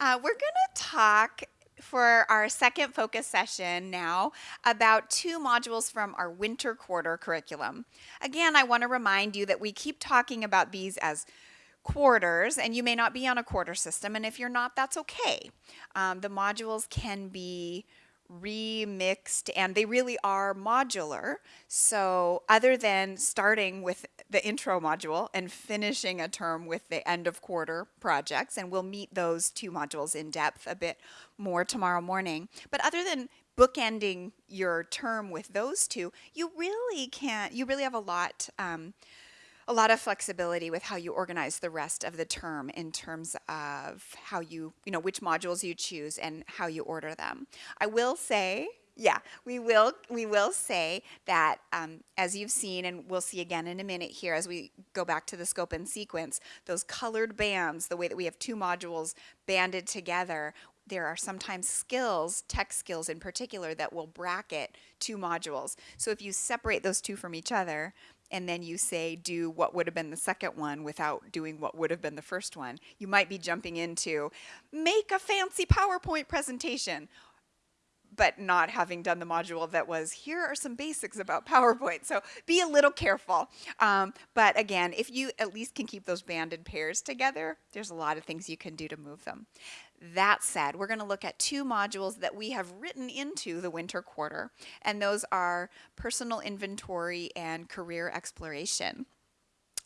Uh, we're going to talk for our second focus session now about two modules from our winter quarter curriculum. Again, I want to remind you that we keep talking about these as quarters and you may not be on a quarter system and if you're not that's okay. Um, the modules can be remixed and they really are modular. So other than starting with the intro module and finishing a term with the end of quarter projects, and we'll meet those two modules in depth a bit more tomorrow morning. But other than bookending your term with those two, you really can't, you really have a lot um, a lot of flexibility with how you organize the rest of the term in terms of how you, you know, which modules you choose and how you order them. I will say, yeah, we will we will say that um, as you've seen and we'll see again in a minute here as we go back to the scope and sequence, those colored bands, the way that we have two modules banded together, there are sometimes skills, tech skills in particular, that will bracket two modules. So if you separate those two from each other, and then you say do what would have been the second one without doing what would have been the first one. You might be jumping into make a fancy PowerPoint presentation but not having done the module that was here are some basics about PowerPoint. So be a little careful. Um, but again, if you at least can keep those banded pairs together, there's a lot of things you can do to move them. That said, we're going to look at two modules that we have written into the winter quarter, and those are personal inventory and career exploration.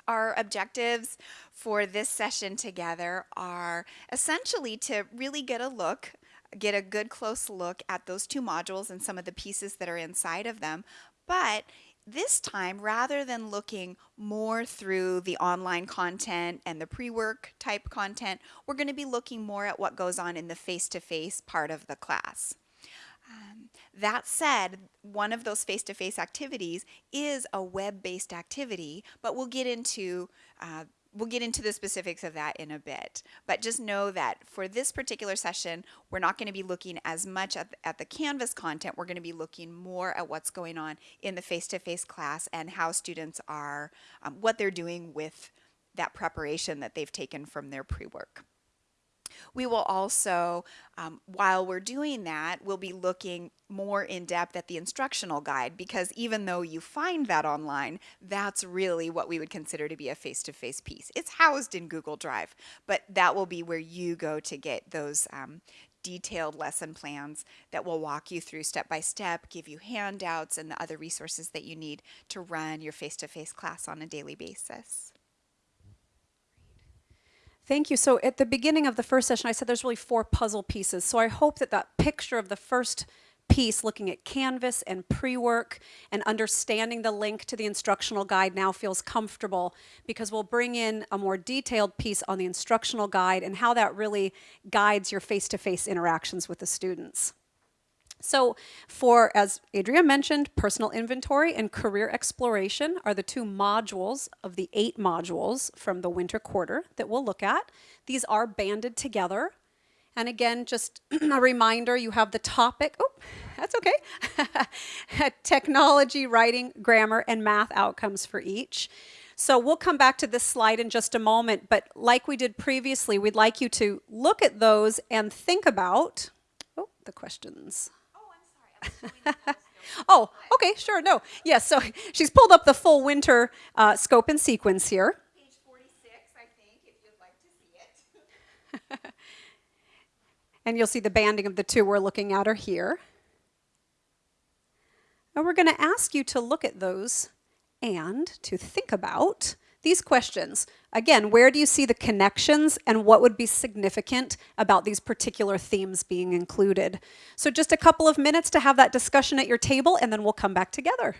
Our objectives for this session together are essentially to really get a look get a good close look at those two modules and some of the pieces that are inside of them, but this time, rather than looking more through the online content and the pre-work type content, we're going to be looking more at what goes on in the face-to-face -face part of the class. Um, that said, one of those face-to-face -face activities is a web-based activity, but we'll get into uh, we'll get into the specifics of that in a bit. But just know that for this particular session, we're not going to be looking as much at, at the Canvas content. We're going to be looking more at what's going on in the face-to-face -face class and how students are, um, what they're doing with that preparation that they've taken from their pre-work. We will also, um, while we're doing that, we'll be looking more in depth at the instructional guide because even though you find that online, that's really what we would consider to be a face-to-face -face piece. It's housed in Google Drive, but that will be where you go to get those um, detailed lesson plans that will walk you through step by step, give you handouts and the other resources that you need to run your face-to-face -face class on a daily basis. Thank you. So at the beginning of the first session, I said there's really four puzzle pieces. So I hope that that picture of the first piece looking at Canvas and pre-work and understanding the link to the instructional guide now feels comfortable because we'll bring in a more detailed piece on the instructional guide and how that really guides your face-to-face -face interactions with the students. So for, as Adria mentioned, personal inventory and career exploration are the two modules of the eight modules from the winter quarter that we'll look at. These are banded together. And again, just a reminder, you have the topic, oh, that's okay, technology, writing, grammar, and math outcomes for each. So we'll come back to this slide in just a moment, but like we did previously, we'd like you to look at those and think about, oh, the questions. oh, okay, sure, no. Yes, so she's pulled up the full winter uh, scope and sequence here. Page 46, I think, if you'd like to see it. and you'll see the banding of the two we're looking at are here. And we're going to ask you to look at those and to think about these questions. Again, where do you see the connections and what would be significant about these particular themes being included? So just a couple of minutes to have that discussion at your table and then we'll come back together.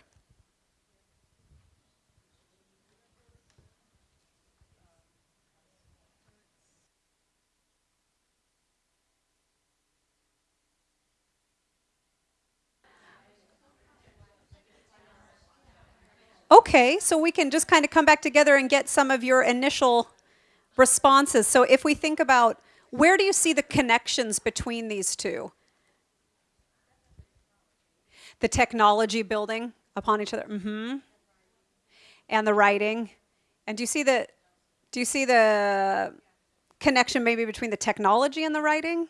Okay, so we can just kind of come back together and get some of your initial responses. So if we think about where do you see the connections between these two? The technology building upon each other. Mm -hmm. And the writing. And do you see the do you see the connection maybe between the technology and the writing?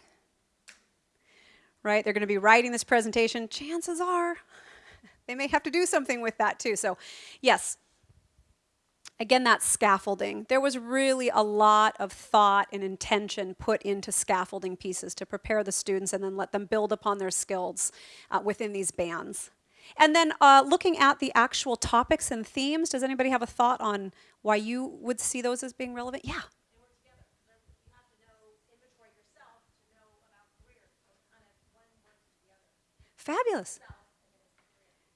Right? They're going to be writing this presentation. Chances are they may have to do something with that too. So, yes, again, that's scaffolding. There was really a lot of thought and intention put into scaffolding pieces to prepare the students and then let them build upon their skills uh, within these bands. And then uh, looking at the actual topics and themes, does anybody have a thought on why you would see those as being relevant? Yeah. Fabulous.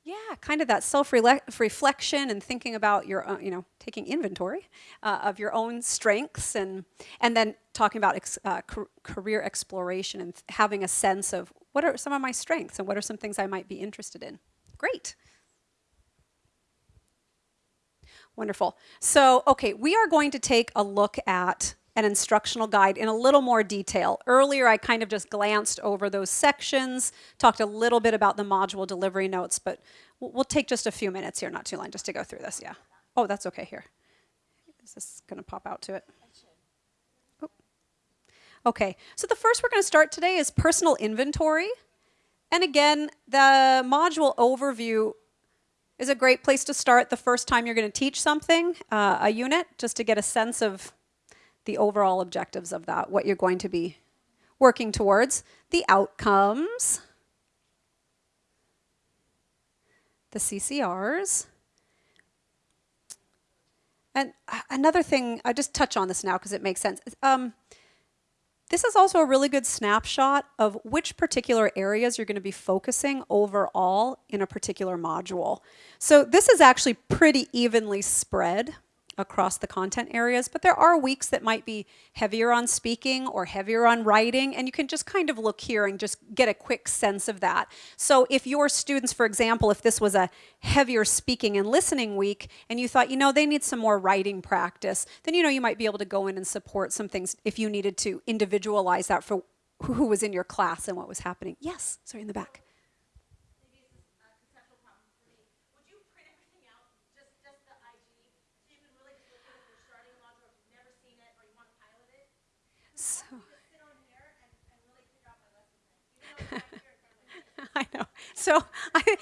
Yeah, kind of that self-reflection and thinking about your, own, you know, taking inventory uh, of your own strengths and and then talking about ex, uh, career exploration and having a sense of what are some of my strengths and what are some things I might be interested in. Great. Wonderful. So, okay, we are going to take a look at an instructional guide in a little more detail. Earlier, I kind of just glanced over those sections, talked a little bit about the module delivery notes, but we'll, take just a few minutes here, not too long, just to go through this, yeah. Oh, that's okay here. Is this going to pop out to it? Oh. Okay, so the first we're going to start today is personal inventory. And again, the module overview is a great place to start the first time you're going to teach something, uh, a unit, just to get a sense of the overall objectives of that, what you're going to be working towards, the outcomes, the CCRs. And another thing, I just touch on this now because it makes sense. Um, this is also a really good snapshot of which particular areas you're going to be focusing overall in a particular module. So this is actually pretty evenly spread across the content areas, but there are weeks that might be heavier on speaking or heavier on writing, and you can just kind of look here and just get a quick sense of that. So if your students, for example, if this was a heavier speaking and listening week, and you thought, you know, they need some more writing practice, then you know you might be able to go in and support some things if you needed to individualize that for who was in your class and what was happening. Yes, sorry, in the back. I know. So, I,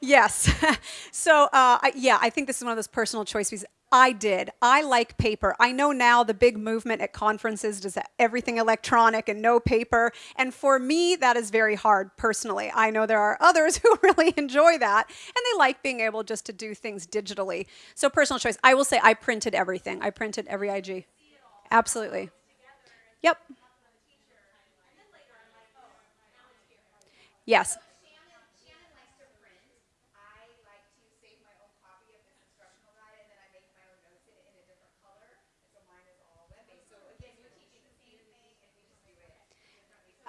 yes. so, uh, I, yeah, I think this is one of those personal choices. I did. I like paper. I know now the big movement at conferences does everything electronic and no paper. And for me, that is very hard personally. I know there are others who really enjoy that and they like being able just to do things digitally. So, personal choice. I will say I printed everything. I printed every IG. Absolutely. Yep. Yes.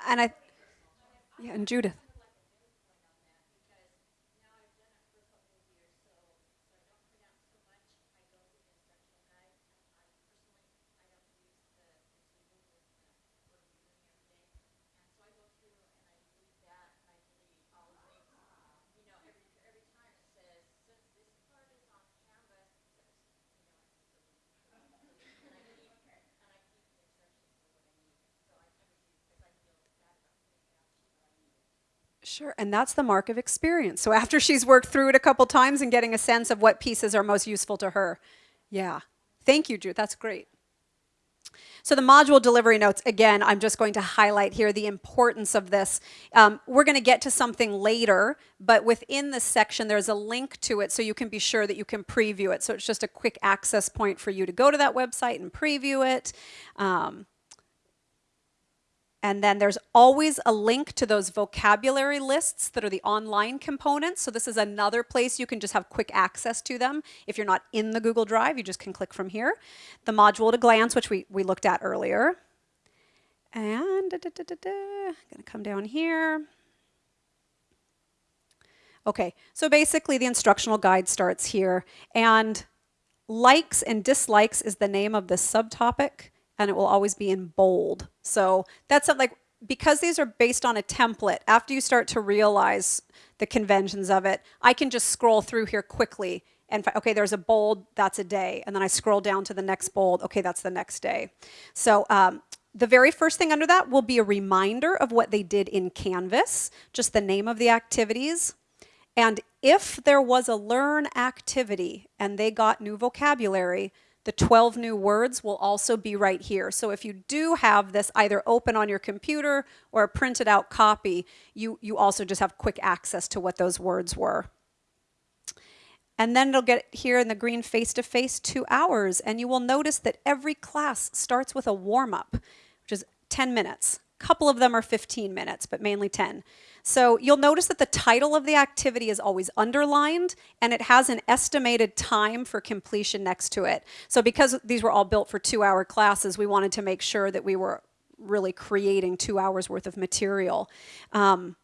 And I, yeah, and Judith. Sure, and that's the mark of experience. So after she's worked through it a couple times and getting a sense of what pieces are most useful to her. Yeah. Thank you, Drew. That's great. So the module delivery notes, again, I'm just going to highlight here the importance of this. Um, we're going to get to something later, but within this section, there's a link to it so you can be sure that you can preview it. So it's just a quick access point for you to go to that website and preview it. Um, and then there's always a link to those vocabulary lists that are the online components. So this is another place you can just have quick access to them. If you're not in the Google Drive, you just can click from here. The module to glance, which we, we looked at earlier. And I'm gonna come down here. Okay, so basically the instructional guide starts here. And likes and dislikes is the name of this subtopic and it will always be in bold. So that's something like, because these are based on a template, after you start to realize the conventions of it, I can just scroll through here quickly and okay, there's a bold, that's a day. And then I scroll down to the next bold, okay, that's the next day. So um, the very first thing under that will be a reminder of what they did in Canvas, just the name of the activities. And if there was a learn activity and they got new vocabulary, the 12 new words will also be right here. So if you do have this either open on your computer or a printed out copy, you, you also just have quick access to what those words were. And then it'll get here in the green face-to-face two hours. And you will notice that every class starts with a warm-up, which is 10 minutes. Couple of them are 15 minutes, but mainly 10. So you'll notice that the title of the activity is always underlined and it has an estimated time for completion next to it. So because these were all built for two hour classes, we wanted to make sure that we were really creating two hours worth of material. Um,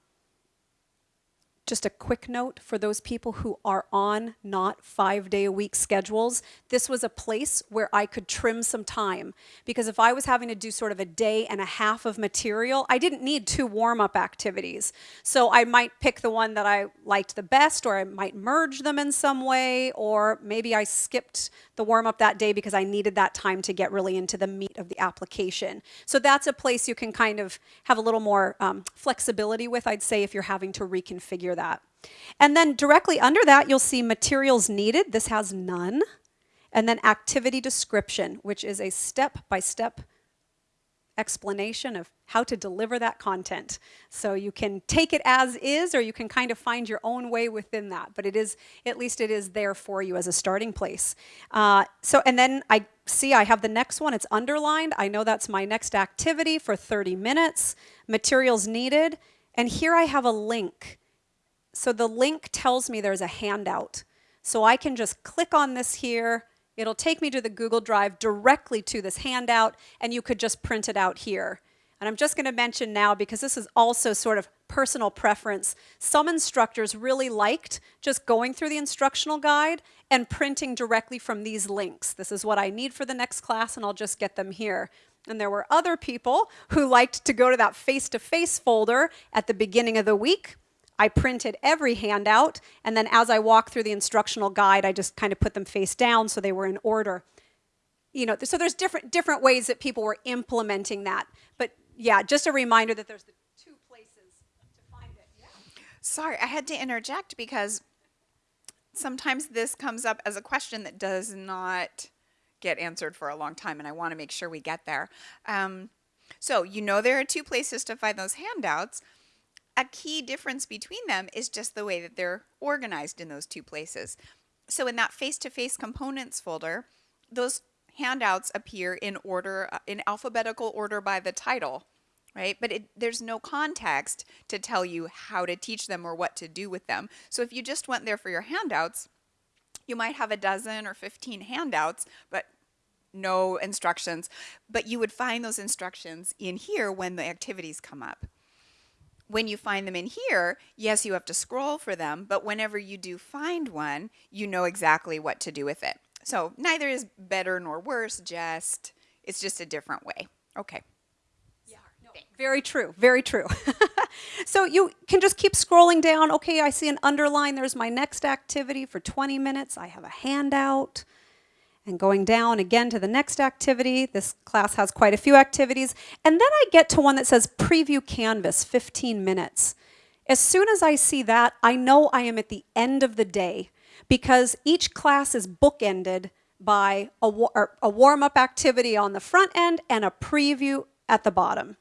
just a quick note for those people who are on not five day a week schedules. This was a place where I could trim some time because if I was having to do sort of a day and a half of material, I didn't need two warm up activities. So I might pick the one that I liked the best, or I might merge them in some way, or maybe I skipped the warm up that day because I needed that time to get really into the meat of the application. So that's a place you can kind of have a little more um, flexibility with, I'd say, if you're having to reconfigure that. And then directly under that, you'll see materials needed. This has none. And then activity description, which is a step-by-step explanation of how to deliver that content. So you can take it as is, or you can kind of find your own way within that. But it is, at least it is there for you as a starting place. Uh, so, and then I see I have the next one. It's underlined. I know that's my next activity for 30 minutes. Materials needed. And here I have a link. So the link tells me there's a handout. So I can just click on this here, It'll take me to the Google Drive directly to this handout, and you could just print it out here. And I'm just going to mention now, because this is also sort of personal preference, some instructors really liked just going through the instructional guide and printing directly from these links. This is what I need for the next class, and I'll just get them here. And there were other people who liked to go to that face-to-face -face folder at the beginning of the week I printed every handout, and then as I walked through the instructional guide, I just kind of put them face down so they were in order. You know, so there's different different ways that people were implementing that. But yeah, just a reminder that there's the two places to find it. Yeah. Sorry, I had to interject because sometimes this comes up as a question that does not get answered for a long time, and I want to make sure we get there. Um, so you know there are two places to find those handouts a key difference between them is just the way that they're organized in those two places. So in that face-to-face -face components folder, those handouts appear in order, uh, in alphabetical order by the title, right? But it, there's no context to tell you how to teach them or what to do with them. So if you just went there for your handouts, you might have a dozen or 15 handouts, but no instructions, but you would find those instructions in here when the activities come up when you find them in here, yes, you have to scroll for them, but whenever you do find one, you know exactly what to do with it. So neither is better nor worse, just it's just a different way. Okay. Yeah, no, very true, very true. so you can just keep scrolling down. Okay, I see an underline. There's my next activity for 20 minutes. I have a handout and going down again to the next activity. This class has quite a few activities. And then I get to one that says preview canvas, 15 minutes. As soon as I see that, I know I am at the end of the day because each class is bookended by a, a warm-up activity on the front end and a preview at the bottom.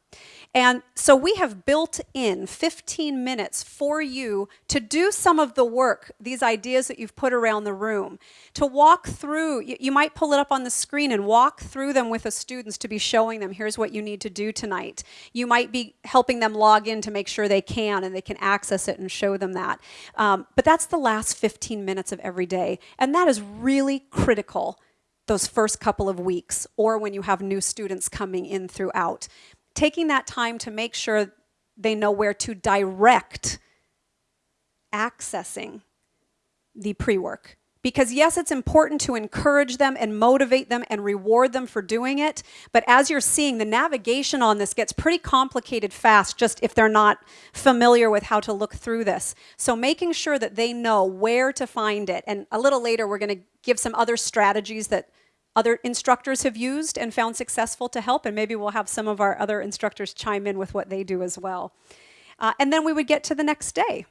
And so we have built in 15 minutes for you to do some of the work, these ideas that you've put around the room, to walk through, you, might pull it up on the screen and walk through them with the students to be showing them, here's what you need to do tonight. You might be helping them log in to make sure they can and they can access it and show them that. Um, but that's the last 15 minutes of every day. And that is really critical those first couple of weeks or when you have new students coming in throughout taking that time to make sure they know where to direct accessing the pre-work Because, yes, it's important to encourage them and motivate them and reward them for doing it. But as you're seeing, the navigation on this gets pretty complicated fast, just if they're not familiar with how to look through this. So, making sure that they know where to find it. And a little later, we're going to give some other strategies that other instructors have used and found successful to help. And maybe we'll have some of our other instructors chime in with what they do as well. Uh, and then we would get to the next day.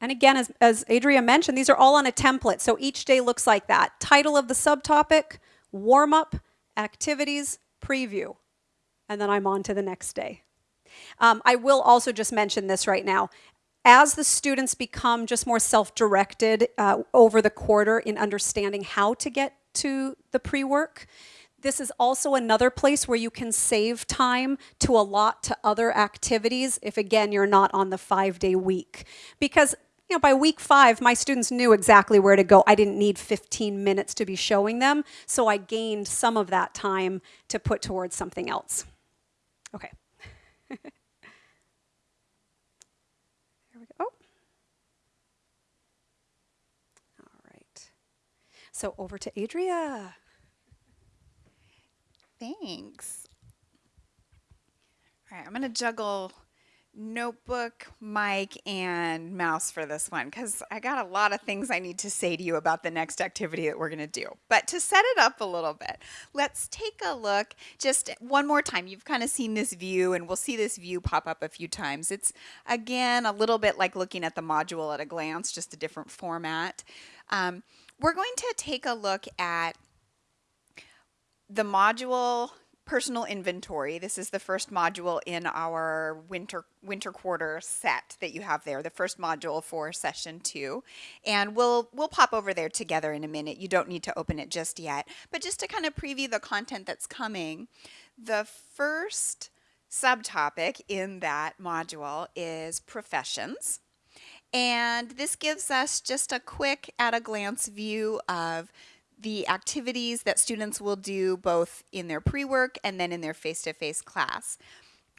And again, as, as Adria mentioned, these are all on a template. So each day looks like that. Title of the subtopic, warm up, activities, preview. And then I'm on to the next day. Um, I will also just mention this right now. As the students become just more self-directed uh, over the quarter in understanding how to get to the pre-work, this is also another place where you can save time to allot to other activities if, again, you're not on the five-day week. Because you know, by week five, my students knew exactly where to go. I didn't need 15 minutes to be showing them, so I gained some of that time to put towards something else. Okay. there we go. Oh. All right. So over to Adria. Thanks. All right, I'm going to juggle notebook, mic, and mouse for this one because I got a lot of things I need to say to you about the next activity that we're going to do. But to set it up a little bit, let's take a look just one more time. You've kind of seen this view and we'll see this view pop up a few times. It's again a little bit like looking at the module at a glance, just a different format. Um, we're going to take a look at the module personal inventory. This is the first module in our winter winter quarter set that you have there, the first module for session two. And we'll we'll pop over there together in a minute. You don't need to open it just yet. But just to kind of preview the content that's coming, the first subtopic in that module is professions. And this gives us just a quick at a glance view of the activities that students will do both in their pre-work and then in their face-to-face -face class.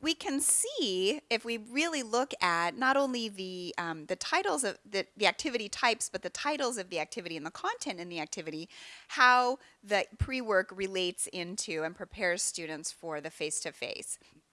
We can see if we really look at not only the um, the titles of the, the activity types, but the titles of the activity and the content in the activity, how the pre-work relates into and prepares students for the face-to-face. -face.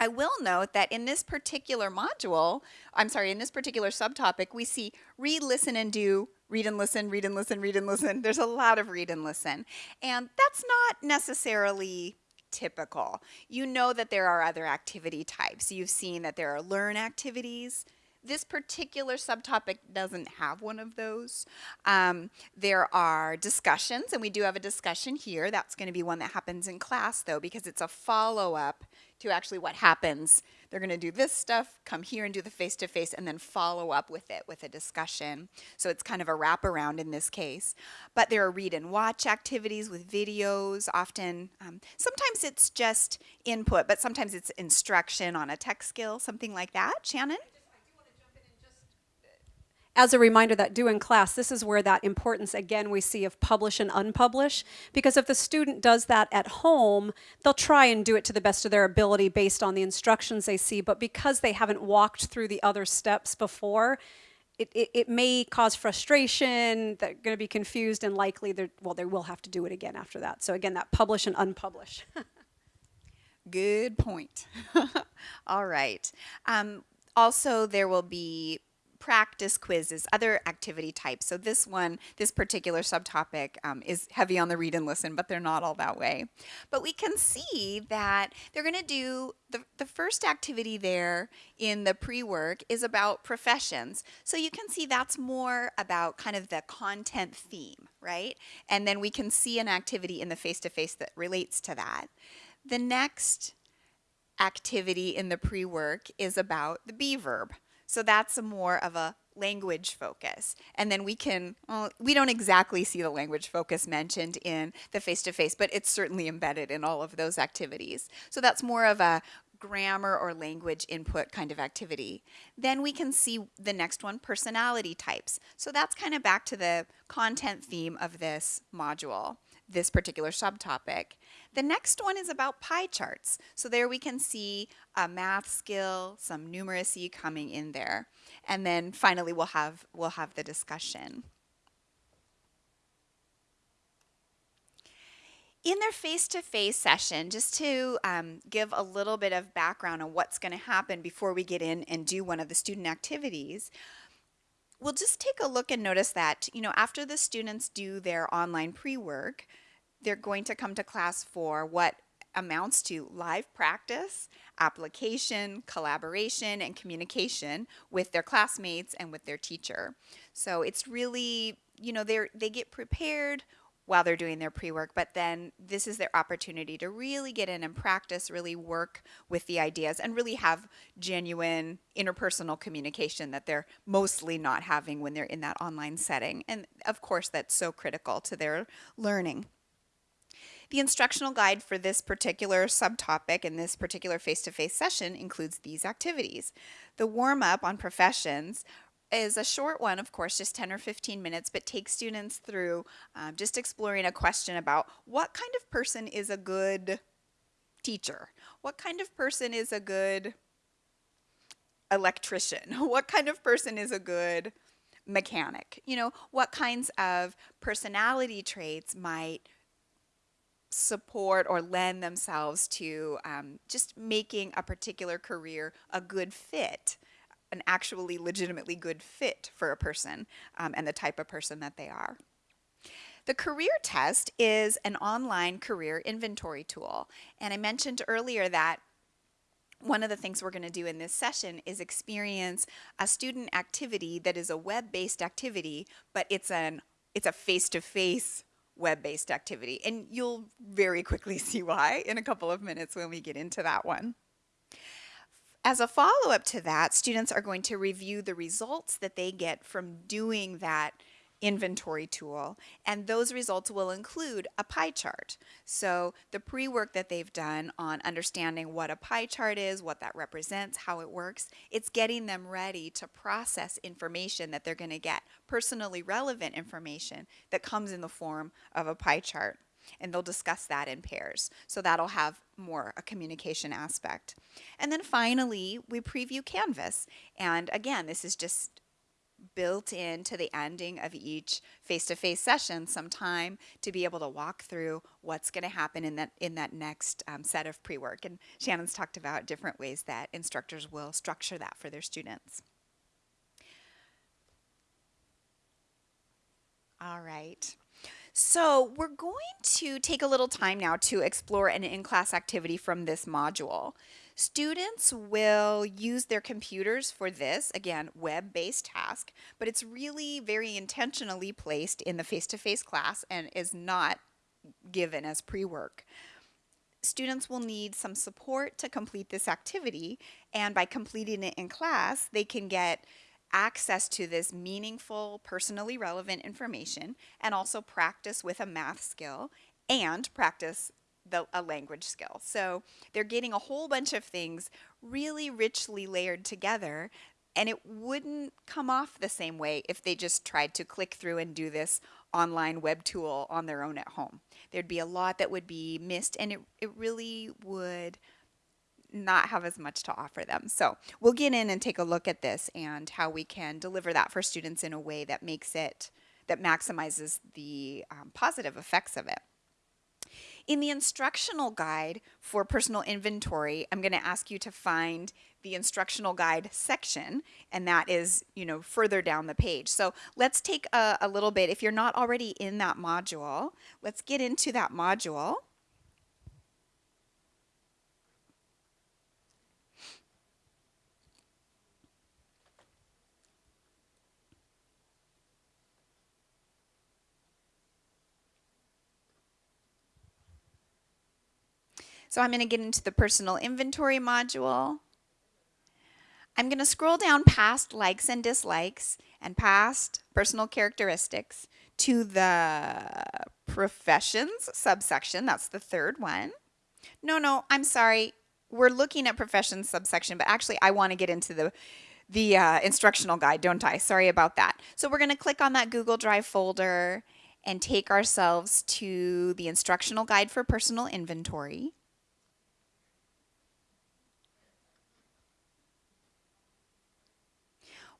I will note that in this particular module, I'm sorry, in this particular subtopic, we see read, listen, and do read and listen, read and listen, read and listen. There's a lot of read and listen. And that's not necessarily typical. You know that there are other activity types. You've seen that there are learn activities. This particular subtopic doesn't have one of those. Um, there are discussions, and we do have a discussion here. That's going to be one that happens in class, though, because it's a follow-up to actually what happens. They're going to do this stuff, come here and do the face-to-face, -face, and then follow up with it with a discussion. So it's kind of a wraparound in this case. But there are read and watch activities with videos. Often, um, sometimes it's just input, but sometimes it's instruction on a tech skill, something like that. Shannon? As a reminder that due in class, this is where that importance again we see of publish and unpublish. Because if the student does that at home, they'll try and do it to the best of their ability based on the instructions they see. But because they haven't walked through the other steps before, it, it, it may cause frustration, they're going to be confused and likely, well, they will have to do it again after that. So again, that publish and unpublish. Good point. All right. Um, also, there will be practice quizzes, other activity types. So this one, this particular subtopic um, is heavy on the read and listen, but they're not all that way. But we can see that they're going to do the, the first activity there in the pre-work is about professions. So you can see that's more about kind of the content theme, right? And then we can see an activity in the face-to-face -face that relates to that. The next activity in the pre-work is about the be verb. So that's a more of a language focus. And then we can, well, we don't exactly see the language focus mentioned in the face-to-face, -face, but it's certainly embedded in all of those activities. So that's more of a grammar or language input kind of activity. Then we can see the next one, personality types. So that's kind of back to the content theme of this module this particular subtopic. The next one is about pie charts. So there we can see a math skill, some numeracy coming in there. And then finally we'll have, we'll have the discussion. In their face-to-face -face session, just to um, give a little bit of background on what's going to happen before we get in and do one of the student activities, we'll just take a look and notice that, you know, after the students do their online pre-work, they're going to come to class for what amounts to live practice, application, collaboration, and communication with their classmates and with their teacher. So it's really, you know, they they get prepared while they're doing their pre-work, but then this is their opportunity to really get in and practice, really work with the ideas and really have genuine interpersonal communication that they're mostly not having when they're in that online setting. And of course, that's so critical to their learning. The instructional guide for this particular subtopic and this particular face-to-face -face session includes these activities. The warm-up on professions is a short one, of course, just 10 or 15 minutes, but takes students through um, just exploring a question about what kind of person is a good teacher? What kind of person is a good electrician? What kind of person is a good mechanic? You know, what kinds of personality traits might support or lend themselves to um, just making a particular career a good fit? an actually legitimately good fit for a person um, and the type of person that they are. The career test is an online career inventory tool. And I mentioned earlier that one of the things we're going to do in this session is experience a student activity that is a web-based activity, but it's an it's a face-to-face web-based activity. And you'll very quickly see why in a couple of minutes when we get into that one. As a follow-up to that, students are going to review the results that they get from doing that inventory tool and those results will include a pie chart. So the pre-work that they've done on understanding what a pie chart is, what that represents, how it works, it's getting them ready to process information that they're going to get, personally relevant information that comes in the form of a pie chart and they'll discuss that in pairs. So that'll have more a communication aspect. And then finally, we preview Canvas. And again, this is just built into the ending of each face-to-face -face session some time to be able to walk through what's going to happen in that in that next um, set of pre-work and Shannon's talked about different ways that instructors will structure that for their students. All right. So we're going to take a little time now to explore an in-class activity from this module. Students will use their computers for this, again, web-based task, but it's really very intentionally placed in the face-to-face -face class and is not given as pre-work. Students will need some support to complete this activity, and by completing it in class, they can get access to this meaningful, personally relevant information and also practice with a math skill and practice the, a language skill. So they're getting a whole bunch of things really richly layered together and it wouldn't come off the same way if they just tried to click through and do this online web tool on their own at home. There'd be a lot that would be missed and it, it really would not have as much to offer them. So we'll get in and take a look at this and how we can deliver that for students in a way that makes it, that maximizes the um, positive effects of it. In the instructional guide for personal inventory, I'm going to ask you to find the instructional guide section, and that is, you know, further down the page. So let's take a, a little bit, if you're not already in that module, let's get into that module. So I'm going to get into the personal inventory module. I'm going to scroll down past likes and dislikes and past personal characteristics to the professions subsection. That's the third one. No, no, I'm sorry. We're looking at professions subsection, but actually I want to get into the the uh, instructional guide, don't I? Sorry about that. So we're going to click on that Google Drive folder and take ourselves to the instructional guide for personal inventory.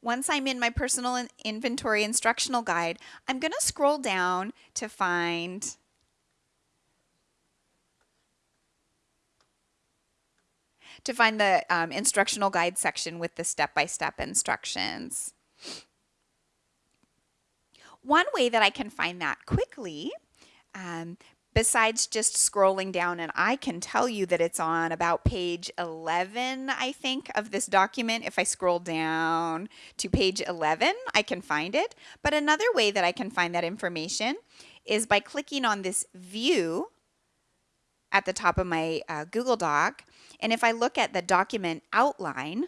Once I'm in my personal inventory instructional guide, I'm going to scroll down to find to find the um, instructional guide section with the step-by-step -step instructions. One way that I can find that quickly um, besides just scrolling down, and I can tell you that it's on about page 11, I think, of this document. If I scroll down to page 11, I can find it. But another way that I can find that information is by clicking on this view at the top of my uh, Google Doc. And if I look at the document outline,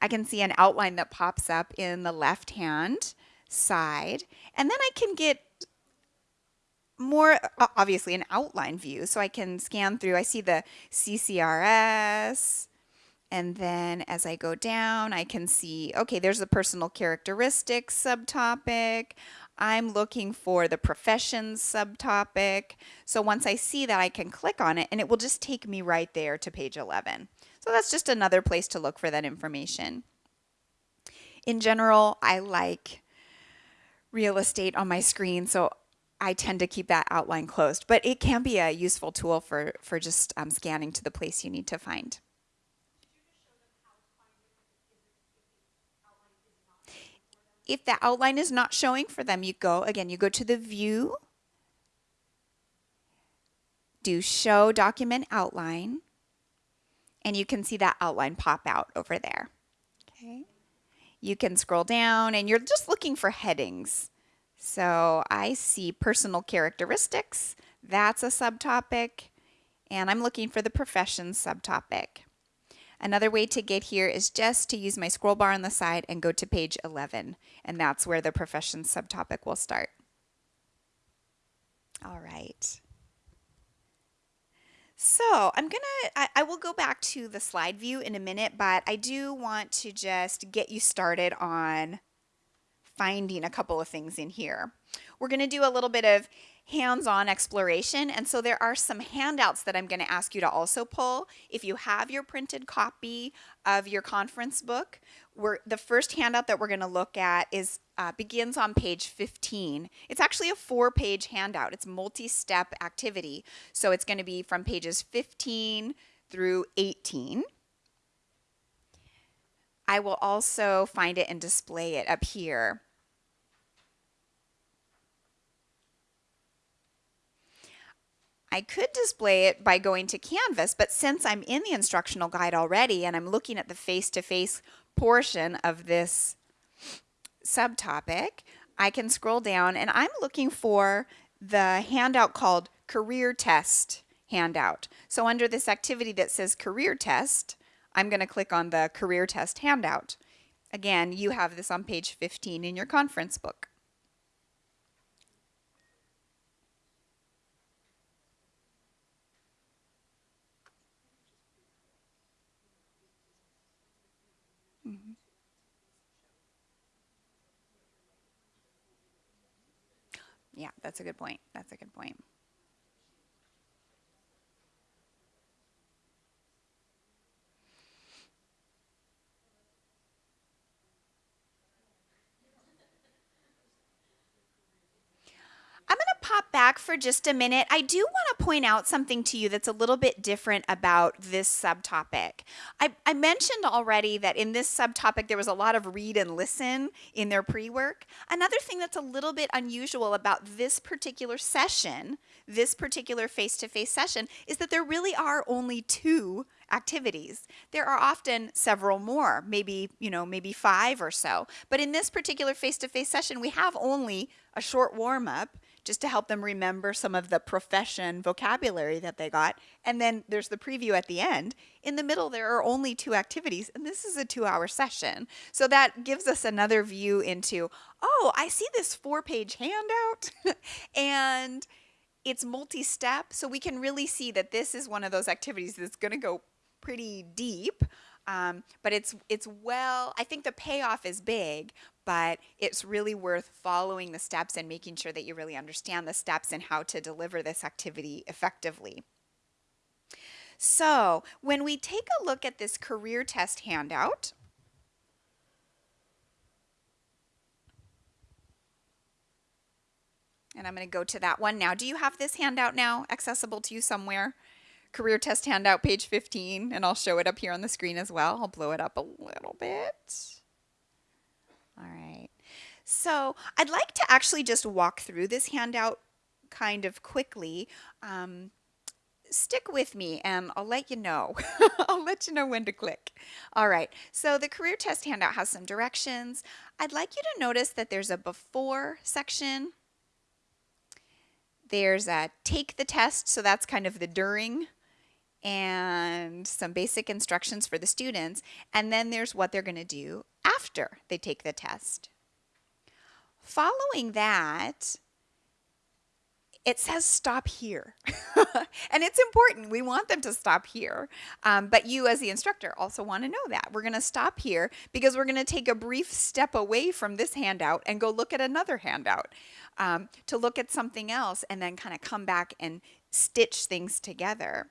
I can see an outline that pops up in the left hand side. And then I can get more obviously an outline view so I can scan through. I see the CCRS and then as I go down I can see okay there's the personal characteristics subtopic. I'm looking for the professions subtopic. So once I see that I can click on it and it will just take me right there to page 11. So that's just another place to look for that information. In general, I like real estate on my screen, so I tend to keep that outline closed, but it can be a useful tool for, for just um, scanning to the place you need to find. If the outline is not showing for them, you go, again, you go to the view, do show document outline, and you can see that outline pop out over there. Okay. You can scroll down and you're just looking for headings. So I see personal characteristics, that's a subtopic, and I'm looking for the professions subtopic. Another way to get here is just to use my scroll bar on the side and go to page 11, and that's where the professions subtopic will start. All right. So I'm gonna, I, I, will go back to the slide view in a minute, but I do want to just get you started on finding a couple of things in here. We're gonna do a little bit of hands-on exploration and so there are some handouts that I'm going to ask you to also pull. If you have your printed copy of your conference book we're, the first handout that we're going to look at is uh, begins on page 15 it's actually a four page handout. It's multi-step activity. So it's going to be from pages 15 through 18 I will also find it and display it up here I could display it by going to Canvas, but since I'm in the instructional guide already and I'm looking at the face-to-face -face portion of this subtopic, I can scroll down and I'm looking for the handout called Career Test handout. So under this activity that says Career Test, I'm going to click on the Career Test handout. Again, you have this on page 15 in your conference book. Yeah, that's a good point. That's a good point. I'm going to pop back for just a minute. I do want to point out something to you that's a little bit different about this subtopic. I, I mentioned already that in this subtopic there was a lot of read and listen in their pre-work. Another thing that's a little bit unusual about this particular session, this particular face-to-face -face session, is that there really are only two activities. There are often several more, maybe, you know, maybe five or so. But in this particular face-to-face -face session, we have only a short warm-up just to help them remember some of the profession vocabulary that they got. And then there's the preview at the end. In the middle, there are only two activities, and this is a two hour session. So that gives us another view into, oh, I see this four page handout, and it's multi step. So we can really see that this is one of those activities that's going to go pretty deep. Um, but it's it's well I think the payoff is big but it's really worth following the steps and making sure that you really understand the steps and how to deliver this activity effectively. So when we take a look at this career test handout, and I'm going to go to that one now. Do you have this handout now accessible to you somewhere? Career test handout, page 15, and I'll show it up here on the screen as well. I'll blow it up a little bit. All right. So I'd like to actually just walk through this handout kind of quickly. Um, stick with me and I'll let you know. I'll let you know when to click. All right, so the career test handout has some directions. I'd like you to notice that there's a before section. There's a take the test, so that's kind of the during and some basic instructions for the students. And then there's what they're going to do after they take the test. Following that, it says stop here. and it's important. We want them to stop here. Um, but you, as the instructor, also want to know that. We're going to stop here because we're going to take a brief step away from this handout and go look at another handout um, to look at something else and then kind of come back and stitch things together.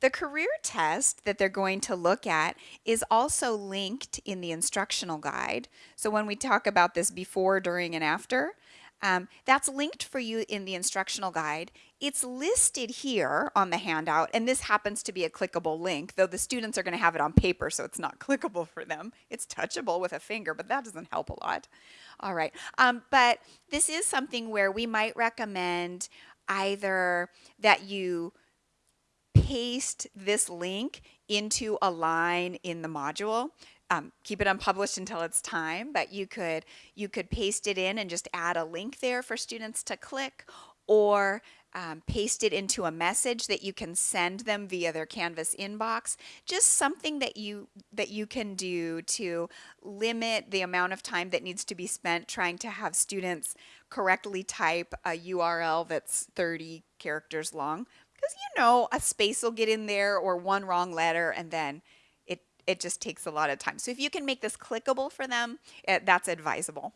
The career test that they're going to look at is also linked in the instructional guide. So when we talk about this before, during, and after, um, that's linked for you in the instructional guide. It's listed here on the handout, and this happens to be a clickable link, though the students are going to have it on paper, so it's not clickable for them. It's touchable with a finger, but that doesn't help a lot. All right, um, but this is something where we might recommend either that you paste this link into a line in the module um, keep it unpublished until it's time, but you could you could paste it in and just add a link there for students to click or um, paste it into a message that you can send them via their Canvas inbox. Just something that you that you can do to limit the amount of time that needs to be spent trying to have students correctly type a URL that's 30 characters long. Because you know a space will get in there or one wrong letter and then it it just takes a lot of time. So if you can make this clickable for them, it, eh, that's advisable.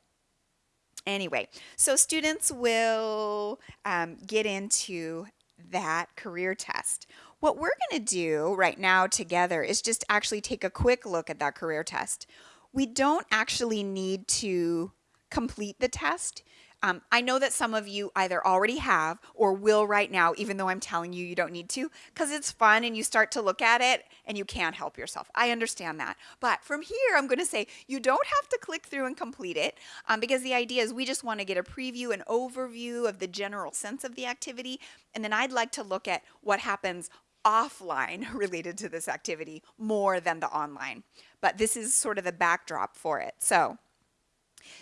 Anyway, so students will um, get into that career test. What we're going to do right now together is just actually take a quick look at that career test. We don't actually need to complete the test. Um, I know that some of you either already have or will right now, even though I'm telling you you don't need to, because it's fun and you start to look at it and you can't help yourself. I understand that. But from here, I'm going to say you don't have to click through and complete it um, because the idea is we just want to get a preview, an overview of the general sense of the activity. And then I'd like to look at what happens offline related to this activity more than the online. But this is sort of the backdrop for it. So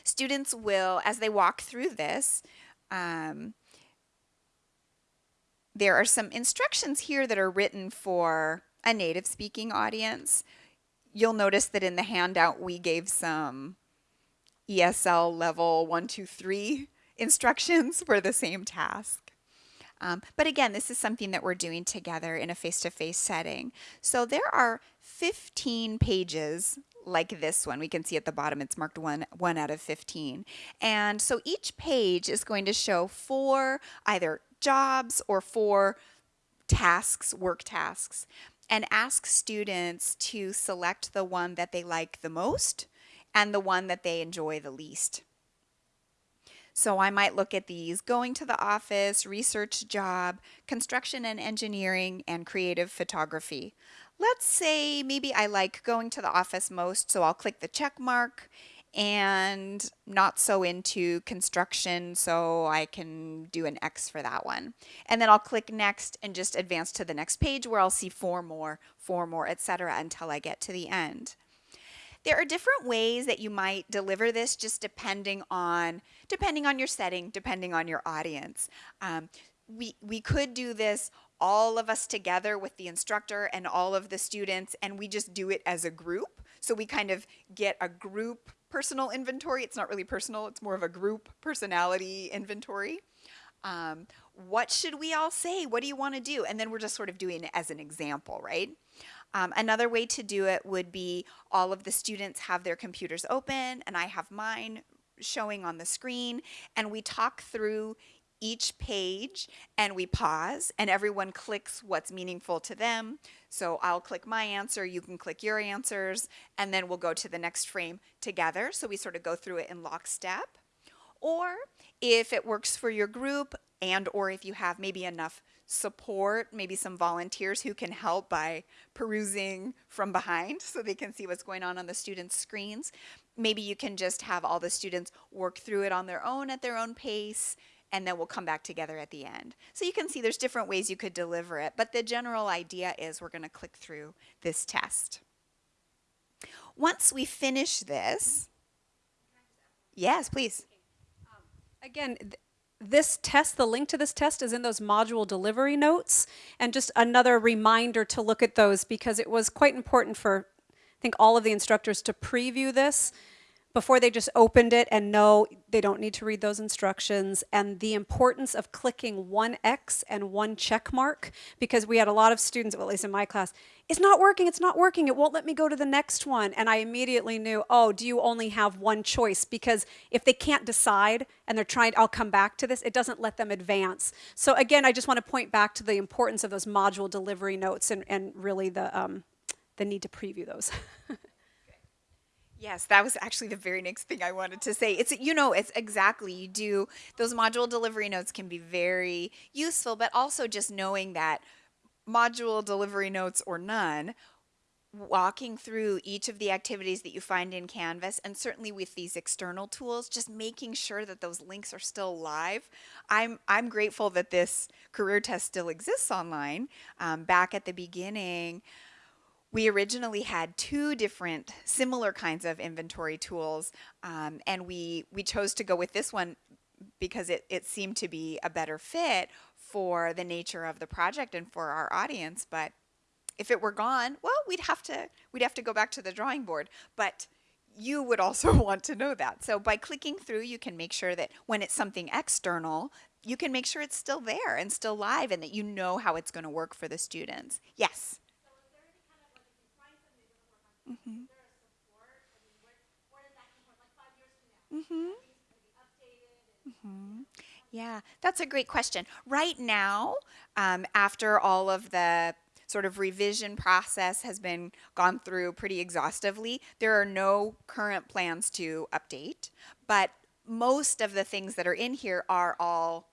Students will, as they walk through this, um, there are some instructions here that are written for a native speaking audience. You'll notice that in the handout we gave some ESL level one, two, three instructions for the same task. Um, but again, this is something that we're doing together in a face-to-face -face setting. So there are 15 pages like this one. We can see at the bottom it's marked one, one out of 15. And so each page is going to show four either jobs or four tasks, work tasks, and ask students to select the one that they like the most and the one that they enjoy the least. So I might look at these going to the office, research job, construction and engineering, and creative photography. Let's say maybe I like going to the office most, so I'll click the check mark and not so into construction, so I can do an X for that one. And then I'll click next and just advance to the next page where I'll see four more, four more, etc. until I get to the end. There are different ways that you might deliver this just depending on depending on your setting, depending on your audience. Um, we, we could do this all of us together with the instructor and all of the students and we just do it as a group. So we kind of get a group personal inventory. It's not really personal, it's more of a group personality inventory. Um, what should we all say? What do you want to do? And then we're just sort of doing it as an example, right? Um, another way to do it would be all of the students have their computers open and I have mine showing on the screen and we talk through each page and we pause and everyone clicks what's meaningful to them. So I'll click my answer, you can click your answers, and then we'll go to the next frame together. So we sort of go through it in lockstep. Or if it works for your group and or if you have maybe enough support, maybe some volunteers who can help by perusing from behind so they can see what's going on on the students' screens. Maybe you can just have all the students work through it on their own at their own pace and then we'll come back together at the end. So you can see there's different ways you could deliver it, but the general idea is we're going to click through this test. Once we finish this, yes, please. Um, again, th- this test, the link to this test is in those module delivery notes. And just another reminder to look at those because it was quite important for, I think, all of the instructors to preview this before they just opened it and know they don't need to read those instructions and the importance of clicking one X and one check mark because we had a lot of students, well, at least in my class, it's not working, it's not working, it won't let me go to the next one. And I immediately knew, oh, do you only have one choice? Because if they can't decide and they're trying, I'll come back to this, it doesn't let them advance. So again, I just want to point back to the importance of those module delivery notes and, and really the, um, the need to preview those. Yes, that was actually the very next thing I wanted to say. It's you know, it's exactly you do those module delivery notes can be very useful, but also just knowing that module delivery notes or none, walking through each of the activities that you find in Canvas and certainly with these external tools, just making sure that those links are still live. I'm, I'm grateful that this career test still exists online. Um, back at the beginning, we originally had two different similar kinds of inventory tools um, and we we chose to go with this one because it, it seemed to be a better fit for the nature of the project and for our audience but if it were gone well we'd have to we'd have to go back to the drawing board but you would also want to know that. So by clicking through you can make sure that when it's something external you can make sure it's still there and still live and that you know how it's going to work for the students. Yes Mm-hmm. Mm-hmm. Mm-hmm. Yeah, that's a great question. Right now, um, after all of the sort of revision process has been gone through pretty exhaustively, there are no current plans to update, but most of the things that are in here are all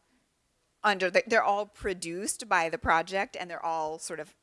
under the, they're all produced by the project and they're all sort of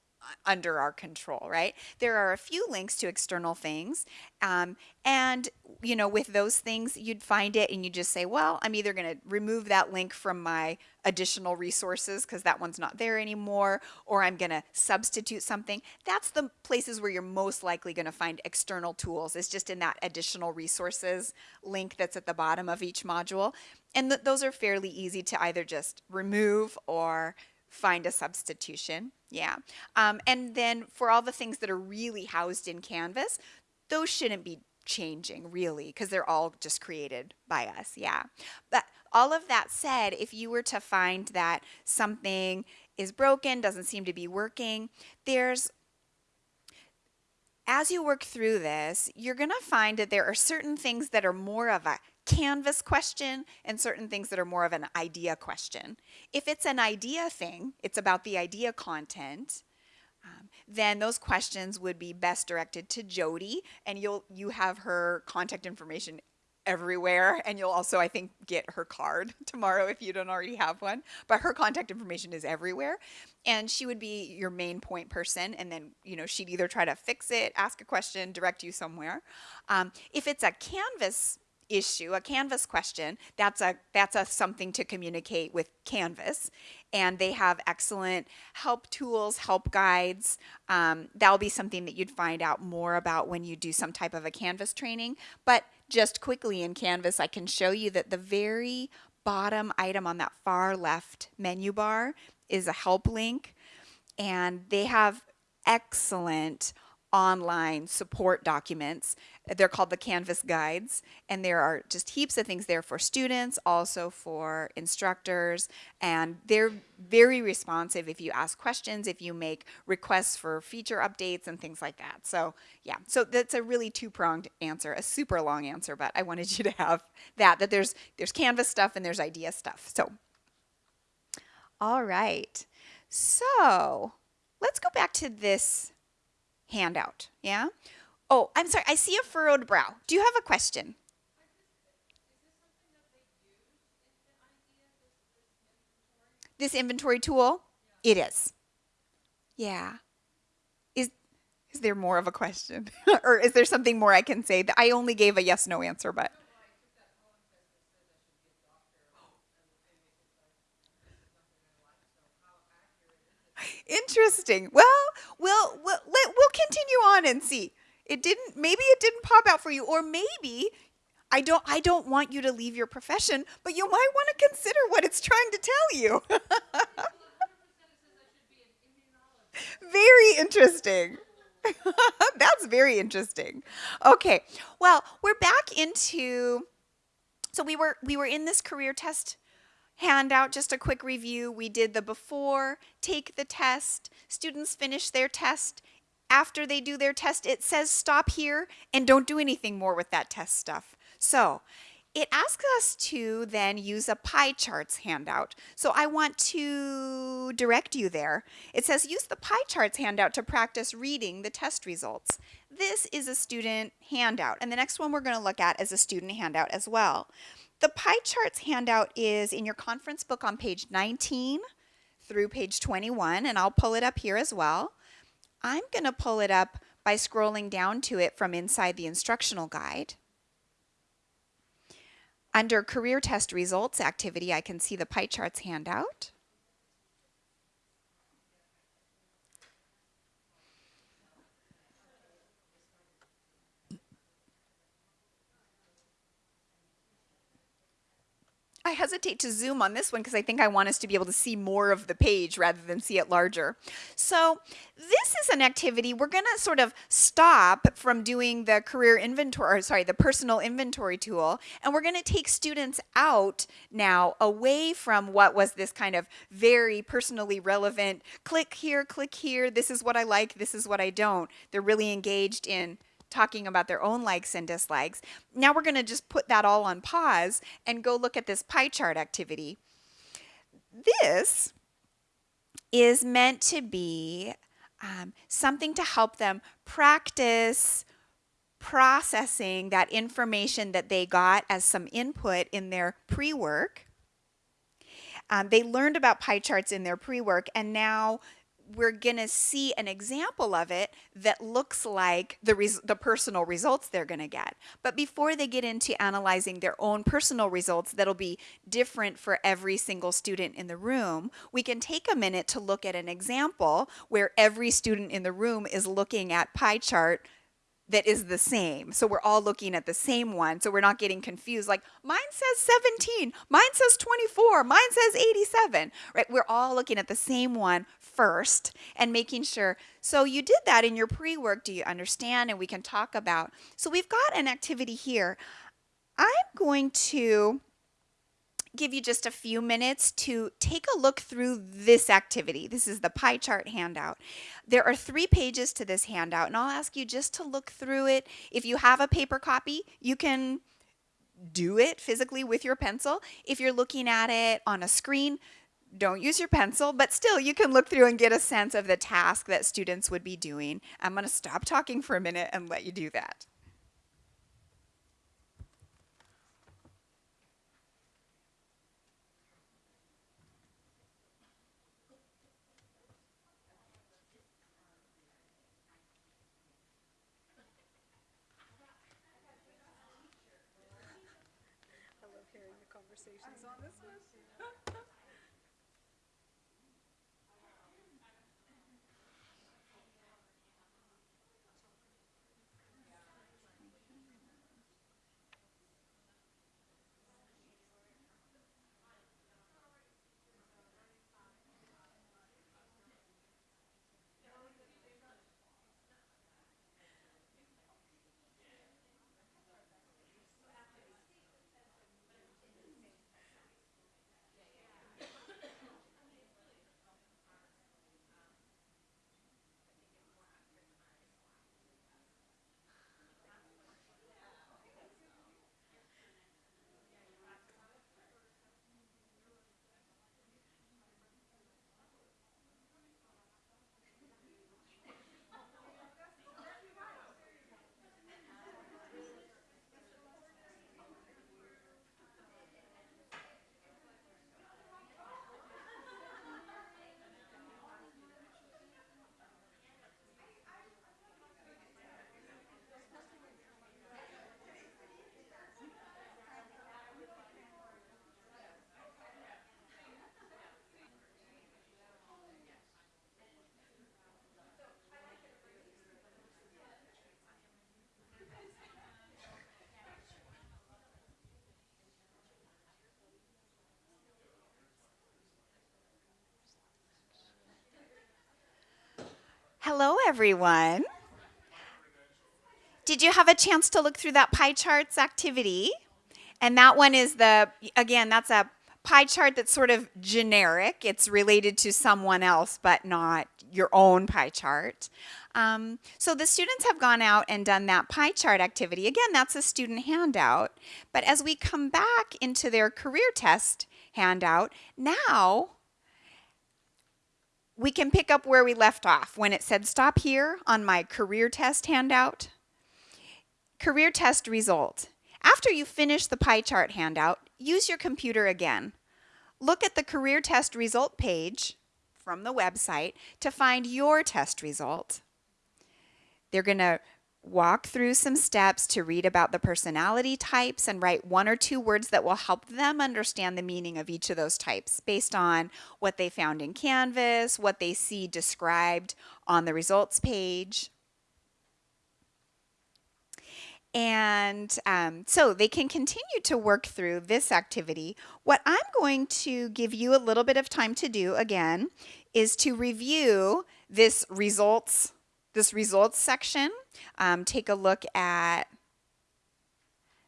under our control, right? There are a few links to external things. Um, and, you know, with those things, you'd find it and you just say, well, I'm either going to remove that link from my additional resources because that one's not there anymore, or I'm going to substitute something. That's the places where you're most likely going to find external tools. It's just in that additional resources link that's at the bottom of each module. And th those are fairly easy to either just remove or find a substitution. Yeah. Um, and then for all the things that are really housed in Canvas, those shouldn't be changing really because they're all just created by us. Yeah. But all of that said, if you were to find that something is broken, doesn't seem to be working, there's as you work through this, you're going to find that there are certain things that are more of a canvas question and certain things that are more of an idea question. If it's an idea thing, it's about the idea content, um, then those questions would be best directed to Jody and you'll you have her contact information everywhere and you'll also I think get her card tomorrow if you don't already have one but her contact information is everywhere and she would be your main point person and then you know she'd either try to fix it ask a question direct you somewhere um, if it's a canvas issue, a Canvas question, that's a that's a something to communicate with Canvas, and they have excellent help tools, help guides. Um, that'll be something that you'd find out more about when you do some type of a Canvas training. But just quickly in Canvas, I can show you that the very bottom item on that far left menu bar is a help link, and they have excellent online support documents. They're called the Canvas Guides, and there are just heaps of things there for students, also for instructors, and they're very responsive if you ask questions, if you make requests for feature updates and things like that. So yeah, so that's a really two-pronged answer, a super long answer, but I wanted you to have that, that there's, there's Canvas stuff and there's idea stuff. So, all right. So let's go back to this handout. Yeah? Oh, I'm sorry. I see a furrowed brow. Do you have a question? This inventory tool? It is. Yeah. Is is there more of a question? or is there something more I can say? I only gave a yes no answer, but Interesting. Well, we'll we'll we'll continue on and see. It didn't maybe it didn't pop out for you or maybe I don't I don't want you to leave your profession, but you might want to consider what it's trying to tell you. very interesting. That's very interesting. Okay. Well, we're back into so we were we were in this career test handout, just a quick review. We did the before, take the test, students finish their test. After they do their test, it says stop here and don't do anything more with that test stuff. So it asks us to then use a pie charts handout. So I want to direct you there. It says use the pie charts handout to practice reading the test results. This is a student handout and the next one we're going to look at is a student handout as well. The pie charts handout is in your conference book on page 19 through page 21, and I'll pull it up here as well. I'm going to pull it up by scrolling down to it from inside the instructional guide. Under Career Test Results activity, I can see the pie charts handout. I hesitate to zoom on this one because I think I want us to be able to see more of the page rather than see it larger. So this is an activity we're going to sort of stop from doing the career inventory, or sorry, the personal inventory tool, and we're going to take students out now away from what was this kind of very personally relevant, click here, click here, this is what I like, this is what I don't. They're really engaged in talking about their own likes and dislikes. Now we're going to just put that all on pause and go look at this pie chart activity. This is meant to be um, something to help them practice processing that information that they got as some input in their pre-work. Um, they learned about pie charts in their pre-work and now we're going to see an example of it that looks like the, the personal results they're going to get. But before they get into analyzing their own personal results that'll be different for every single student in the room, we can take a minute to look at an example where every student in the room is looking at pie chart that is the same. So we're all looking at the same one. So we're not getting confused. Like mine says 17, mine says 24, mine says 87, right? We're all looking at the same one first and making sure. So you did that in your pre-work. Do you understand? And we can talk about. So we've got an activity here. I'm going to give you just a few minutes to take a look through this activity. This is the pie chart handout. There are three pages to this handout, and I'll ask you just to look through it. If you have a paper copy, you can do it physically with your pencil. If you're looking at it on a screen, don't use your pencil, but still you can look through and get a sense of the task that students would be doing. I'm going to stop talking for a minute and let you do that. Conversations on this one. Hello, everyone. Did you have a chance to look through that pie charts activity? And that one is the, again, that's a pie chart that's sort of generic. It's related to someone else, but not your own pie chart. Um, so the students have gone out and done that pie chart activity. Again, that's a student handout. But as we come back into their career test handout, now we can pick up where we left off when it said stop here on my career test handout. Career test result. After you finish the pie chart handout, use your computer again. Look at the career test result page from the website to find your test result. They're going to walk through some steps to read about the personality types and write one or two words that will help them understand the meaning of each of those types based on what they found in Canvas, what they see described on the results page. And um, so they can continue to work through this activity. What I'm going to give you a little bit of time to do again is to review this results, this results section. Um, take a look at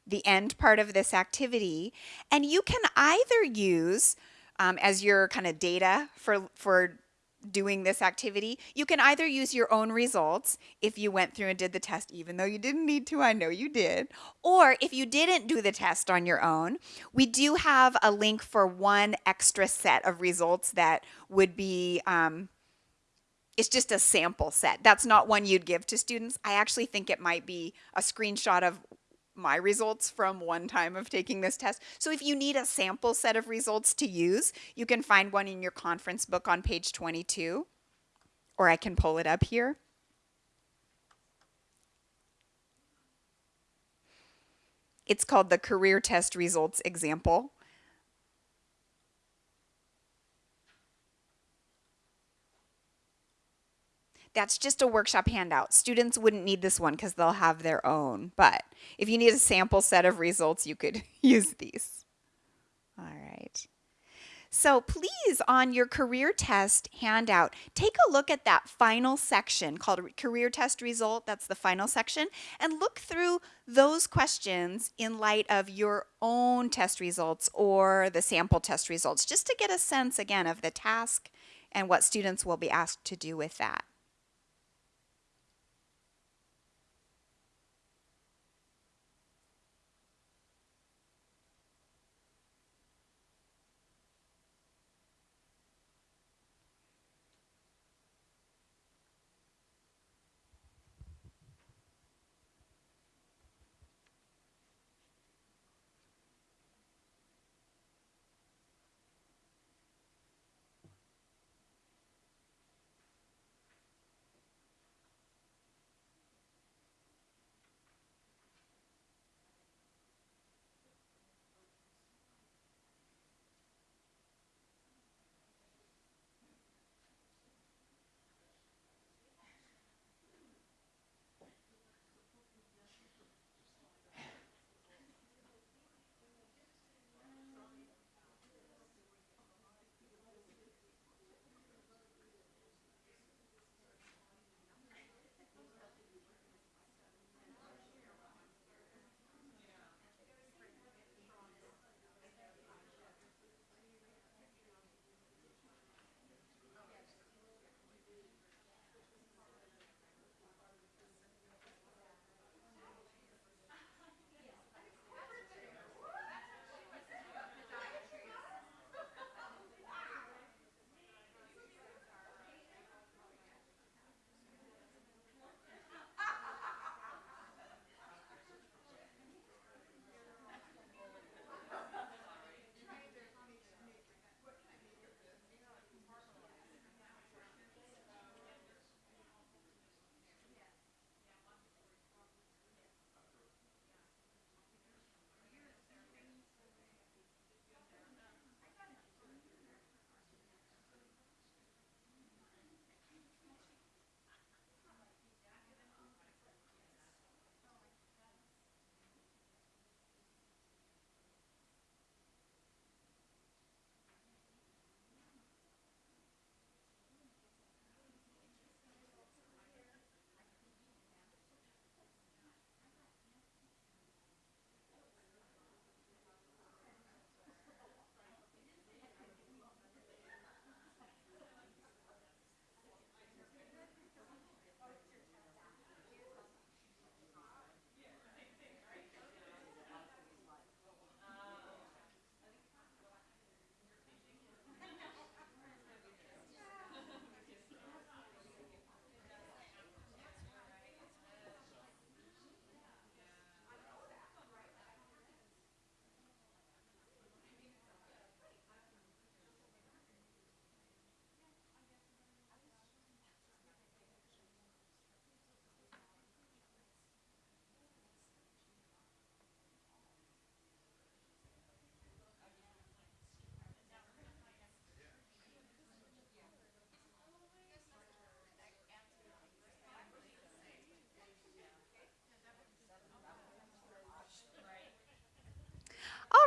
the end part of this activity. And you can either use um, as your kind of data for, for doing this activity, you can either use your own results if you went through and did the test, even though you didn't need to, I know you did, or if you didn't do the test on your own, we do have a link for one extra set of results that would be, um, it's just a sample set. That's not one you'd give to students. I actually think it might be a screenshot of my results from one time of taking this test. So if you need a sample set of results to use, you can find one in your conference book on page 22, or I can pull it up here. It's called the Career Test Results Example. That's just a workshop handout. Students wouldn't need this one because they'll have their own. But if you need a sample set of results, you could use these. All right. So please, on your career test handout, take a look at that final section called career test result. That's the final section. And look through those questions in light of your own test results or the sample test results, just to get a sense, again, of the task and what students will be asked to do with that.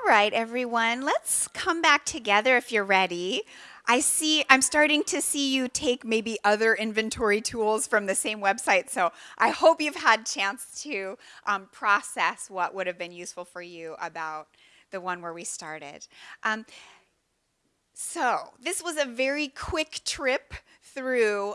Right, everyone, let's come back together if you're ready. I see, I'm starting to see you take maybe other inventory tools from the same website, so I hope you've had chance to um, process what would have been useful for you about the one where we started. Um, so this was a very quick trip through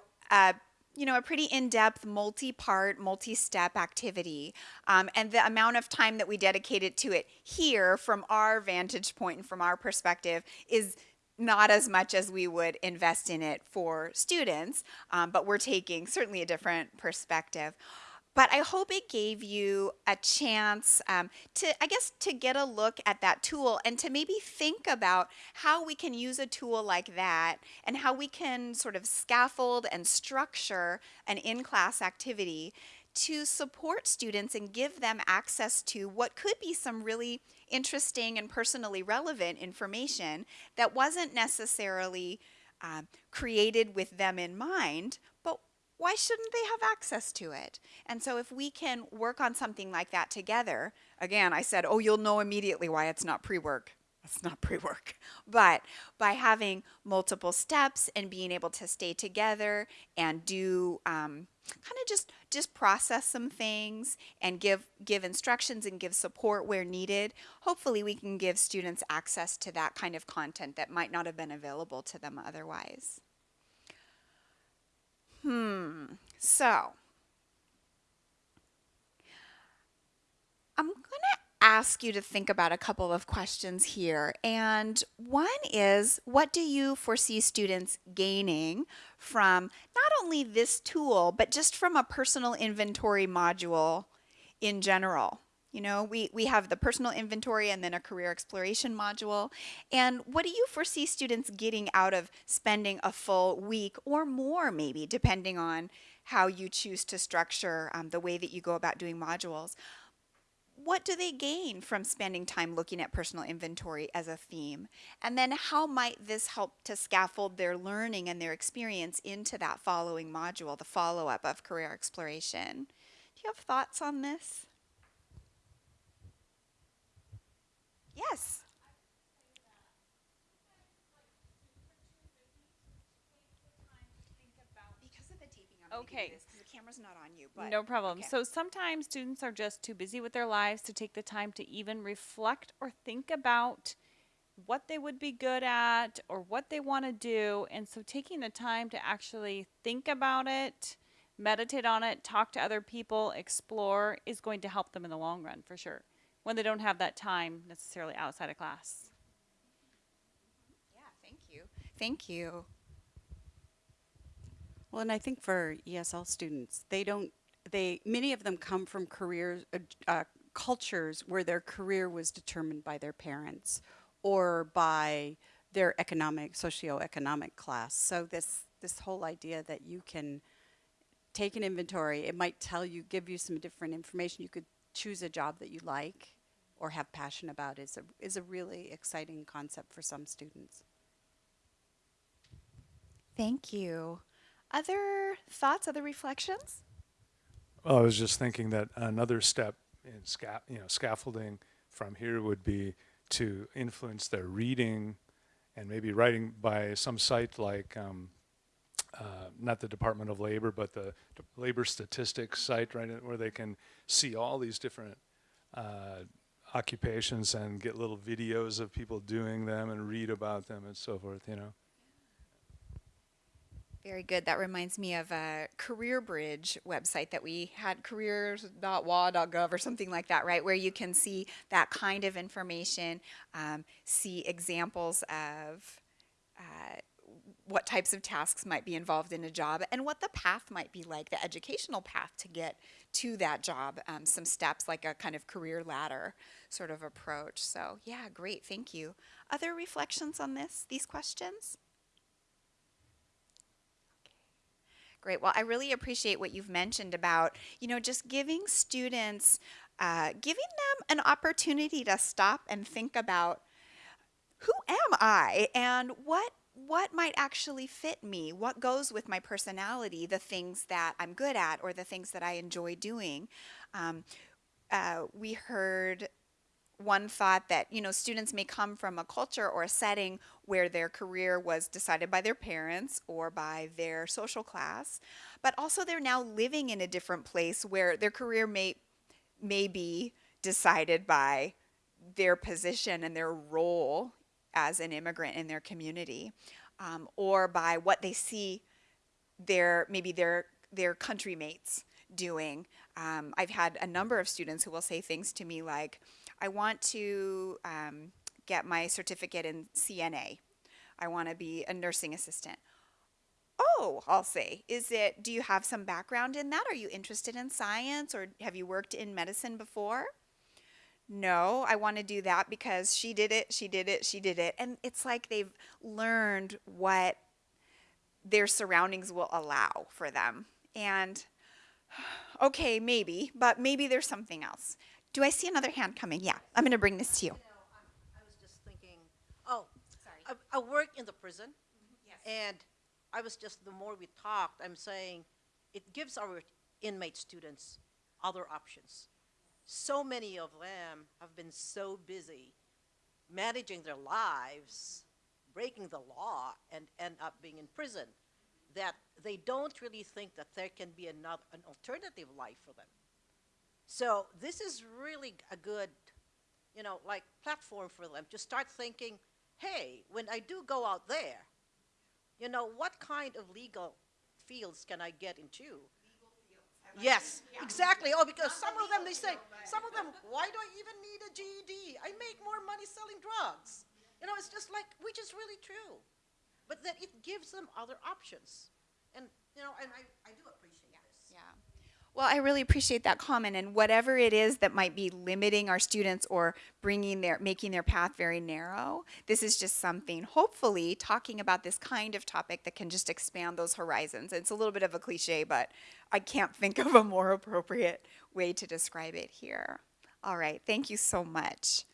you know, a pretty in-depth, multi-part, multi-step activity. Um, and the amount of time that we dedicated to it here from our vantage point and from our perspective is not as much as we would invest in it for students, um, but we're taking certainly a different perspective but I hope it gave you a chance um, to, I guess, to get a look at that tool and to maybe think about how we can use a tool like that and how we can sort of scaffold and structure an in-class activity to support students and give them access to what could be some really interesting and personally relevant information that wasn't necessarily uh, created with them in mind, why shouldn't they have access to it? And so if we can work on something like that together, again, I said, oh, you'll know immediately why it's not pre-work. It's not pre-work. But by having multiple steps and being able to stay together and do um, kind of just just process some things and give give instructions and give support where needed, hopefully we can give students access to that kind of content that might not have been available to them otherwise. Hmm. So, I'm going to ask you to think about a couple of questions here. And one is, what do you foresee students gaining from not only this tool, but just from a personal inventory module in general? You know, we, we have the personal inventory and then a career exploration module. And what do you foresee students getting out of spending a full week or more maybe, depending on how you choose to structure um, the way that you go about doing modules? What do they gain from spending time looking at personal inventory as a theme? And then how might this help to scaffold their learning and their experience into that following module, the follow-up of career exploration? Do you have thoughts on this? Yes. Because of the taping, I'm going to Okay. this the camera's not on you. But no problem. okay. So sometimes students are just too busy with their lives to take the time to even reflect or think about what they would be good at or what they want to do. And so taking the time to actually think about it, meditate on it, talk to other people, explore is going to help them in the long run for sure when they don't have that time necessarily outside of class. yeah, thank you. Thank you. Well, and I think for ESL students, they don't, they, many of them come from careers, uh, uh, cultures where their career was determined by their parents or by their economic, socioeconomic class. So this, this whole idea that you can take an inventory, it might tell you, give you some different information. You could choose a job that you like or have passion about is a, is a really exciting concept for some students. Thank you. Other thoughts, other reflections? Well, I was just thinking that another step in sca- you know, scaffolding from here would be to influence their reading and maybe writing by some site like um, uh, not the Department of Labor, but the D- labor statistics site, right, where they can see all these different uh, occupations and get little videos of people doing them and read about them and so forth. You know. Very good. That reminds me of a Career Bridge website that we had, careers.wa.gov or something like that, right? Where you can see that kind of information, um, see examples of uh, what types of tasks might be involved in a job and what the path might be like, the educational path to get to that job, um, some steps like a kind of career ladder sort of approach. So yeah, great, thank you. Other reflections on this, these questions? Great. Well, I really appreciate what you've mentioned about, you know, just giving students, uh, giving them an opportunity to stop and think about who am I and what what might actually fit me? What goes with my personality? The things that I'm good at or the things that I enjoy doing. Um, uh, we heard one thought that you know students may come from a culture or a setting where their career was decided by their parents or by their social class but also they're now living in a different place where their career may may be decided by their position and their role as an immigrant in their community um, or by what they see their maybe their their country mates doing um, i've had a number of students who will say things to me like I want to um, get my certificate in CNA. I want to be a nursing assistant. Oh, I'll say, is it, do you have some background in that? Are you interested in science or have you worked in medicine before? No, I want to do that because she did it, she did it, she did it. And it's like they've learned what their surroundings will allow for them. And okay, maybe, but maybe there's something else. Do I see another hand coming? Yeah, I'm going to bring this to you. You know, I'm, was just thinking, oh, I, I work in the prison, mm-hmm, and I was just, the more we talked, I'm saying, it gives our inmate students other options. So many of them have been so busy managing their lives, breaking the law, and end up being in prison, that they don't really think that there can be another, an alternative life for them. So this is really a good, you know, like platform for them to start thinking, hey, when I do go out there, you know, what kind of legal fields can I get into? Yes, exactly. Oh, because some of them, they say, some of them, why do I even need a GED? I make more money selling drugs. You know, it's just like, which is really true. But that it gives them other options. And, you know, and I, I do appreciate this. Yeah. Well, I really appreciate that comment and whatever it is that might be limiting our students or bringing their making their path very narrow, this is just something hopefully talking about this kind of topic that can just expand those horizons. It's a little bit of a cliche, but I can't think of a more appropriate way to describe it here. All right, thank you so much.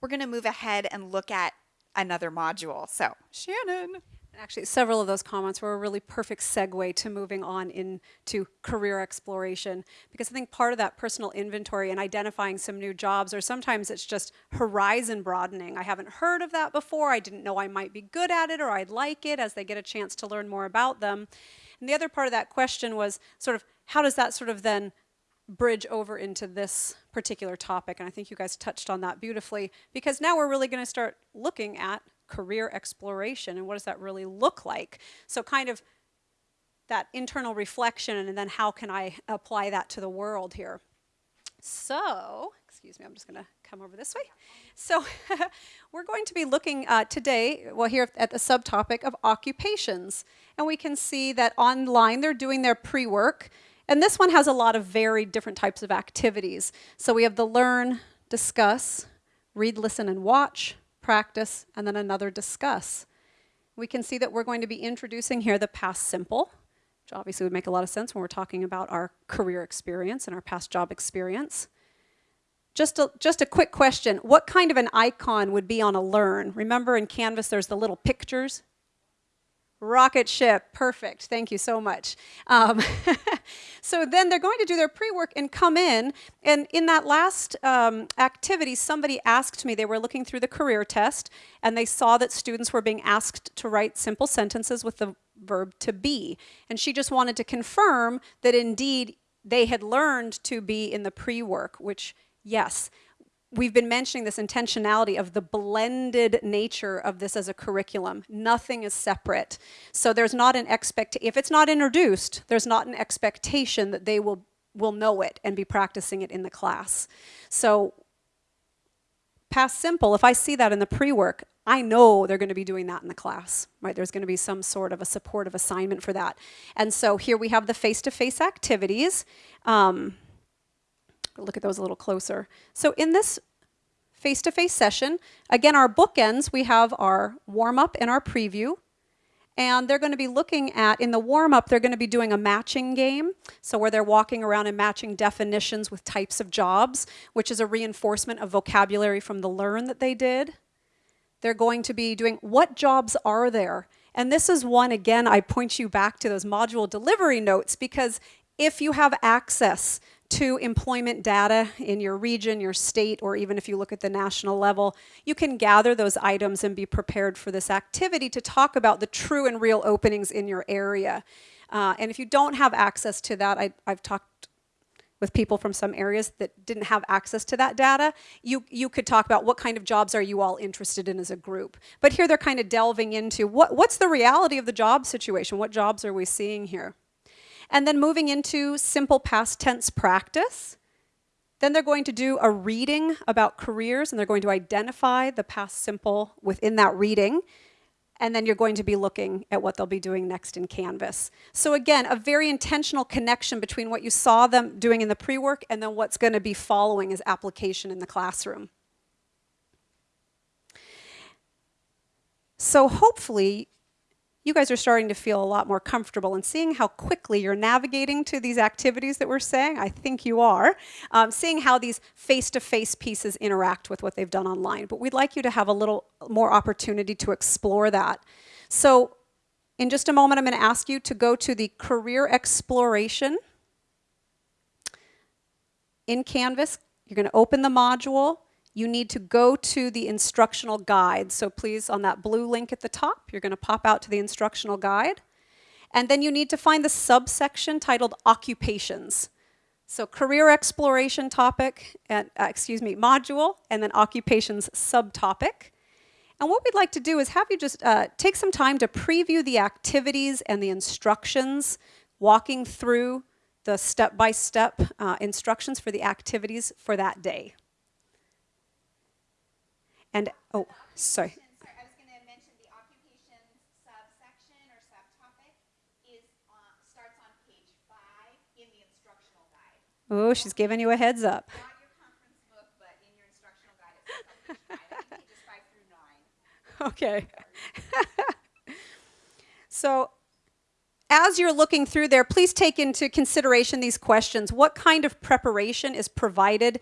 We're going to move ahead and look at another module. So, Shannon. Actually, several of those comments were a really perfect segue to moving on into career exploration because I think part of that personal inventory and identifying some new jobs, or sometimes it's just horizon broadening. I haven't heard of that before. I didn't know I might be good at it or I'd like it as they get a chance to learn more about them. And the other part of that question was sort of how does that sort of then bridge over into this particular topic? And I think you guys touched on that beautifully because now we're really going to start looking at career exploration and what does that really look like? So kind of that internal reflection and then how can I apply that to the world here? So, excuse me, I'm just going to come over this way. So, we're going to be looking uh, today, well, here at the subtopic of occupations. And we can see that online they're doing their pre work. And this one has a lot of varied different types of activities. So, we have the learn, discuss, read, listen, and watch, practice, and then another discuss. We can see that we're going to be introducing here the past simple, which obviously would make a lot of sense when we're talking about our career experience and our past job experience. Just a, just a quick question. What kind of an icon would be on a learn? Remember in Canvas there's the little pictures? Rocket ship, perfect. Thank you so much. Um, so then they're going to do their pre-work and come in. And in that last um, activity, somebody asked me, they were looking through the career test, and they saw that students were being asked to write simple sentences with the verb to be. And she just wanted to confirm that indeed they had learned to be in the pre-work, which yes, we've been mentioning this intentionality of the blended nature of this as a curriculum. Nothing is separate. So there's not an expect if it's not introduced, there's not an expectation that they will will know it and be practicing it in the class. So past simple, if I see that in the pre-work, I know they're going to be doing that in the class, right? There's going to be some sort of a supportive assignment for that. And so here we have the face-to-face -face activities. Um, look at those a little closer. So in this face-to-face -face session, again, our bookends, we have our warm-up and our preview. And they're going to be looking at, in the warm-up, they're going to be doing a matching game. So where they're walking around and matching definitions with types of jobs, which is a reinforcement of vocabulary from the learn that they did. They're going to be doing, what jobs are there? And this is one, again, I point you back to those module delivery notes because if you have access to employment data in your region, your state, or even if you look at the national level, you can gather those items and be prepared for this activity to talk about the true and real openings in your area. Uh, and if you don't have access to that, I, I've talked with people from some areas that didn't have access to that data, you, you could talk about what kind of jobs are you all interested in as a group. But here they're kind of delving into what, what's the reality of the job situation? What jobs are we seeing here? And then moving into simple past tense practice. Then they're going to do a reading about careers and they're going to identify the past simple within that reading and then you're going to be looking at what they'll be doing next in Canvas. So again, a very intentional connection between what you saw them doing in the pre-work and then what's going to be following as application in the classroom. So hopefully you guys are starting to feel a lot more comfortable and seeing how quickly you're navigating to these activities that we're saying. I think you are. Um, seeing how these face-to-face -face pieces interact with what they've done online. But we'd like you to have a little more opportunity to explore that. So in just a moment, I'm going to ask you to go to the career exploration in Canvas. You're going to open the module you need to go to the instructional guide. So please, on that blue link at the top, you're going to pop out to the instructional guide. And then you need to find the subsection titled Occupations. So career exploration topic, and, uh, excuse me, module, and then occupations subtopic. And what we'd like to do is have you just uh, take some time to preview the activities and the instructions, walking through the step-by-step -step, uh, instructions for the activities for that day. And, oh, sorry. Sorry, I was going to mention the occupations subsection or subtopic is on, starts on page five in the instructional guide. Oh, she's giving you a heads up. Not your conference book, but in your instructional guide, it says on page five. I think pages five through nine. Okay. so as you're looking through there, please take into consideration these questions. What kind of preparation is provided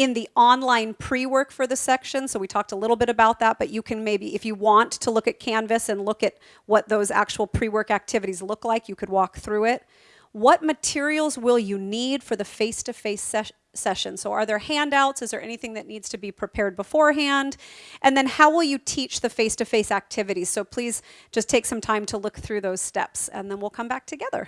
in the online pre-work for the section. So we talked a little bit about that, but you can maybe, if you want to look at Canvas and look at what those actual pre-work activities look like, you could walk through it. What materials will you need for the face-to-face -face ses session? So are there handouts? Is there anything that needs to be prepared beforehand? And then how will you teach the face-to-face -face activities? So please just take some time to look through those steps and then we'll come back together.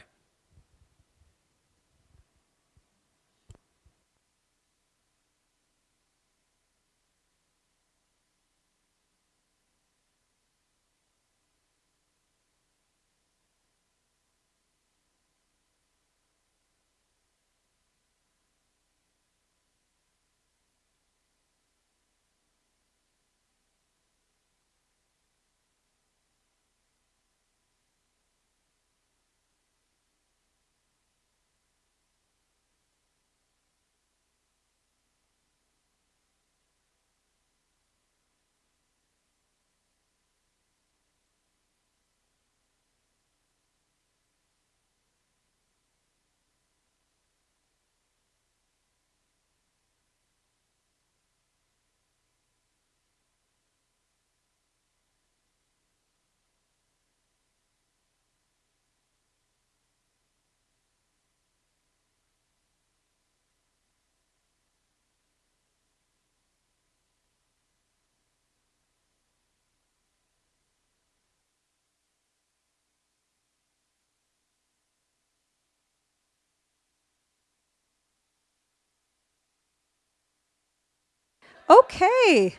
Okay,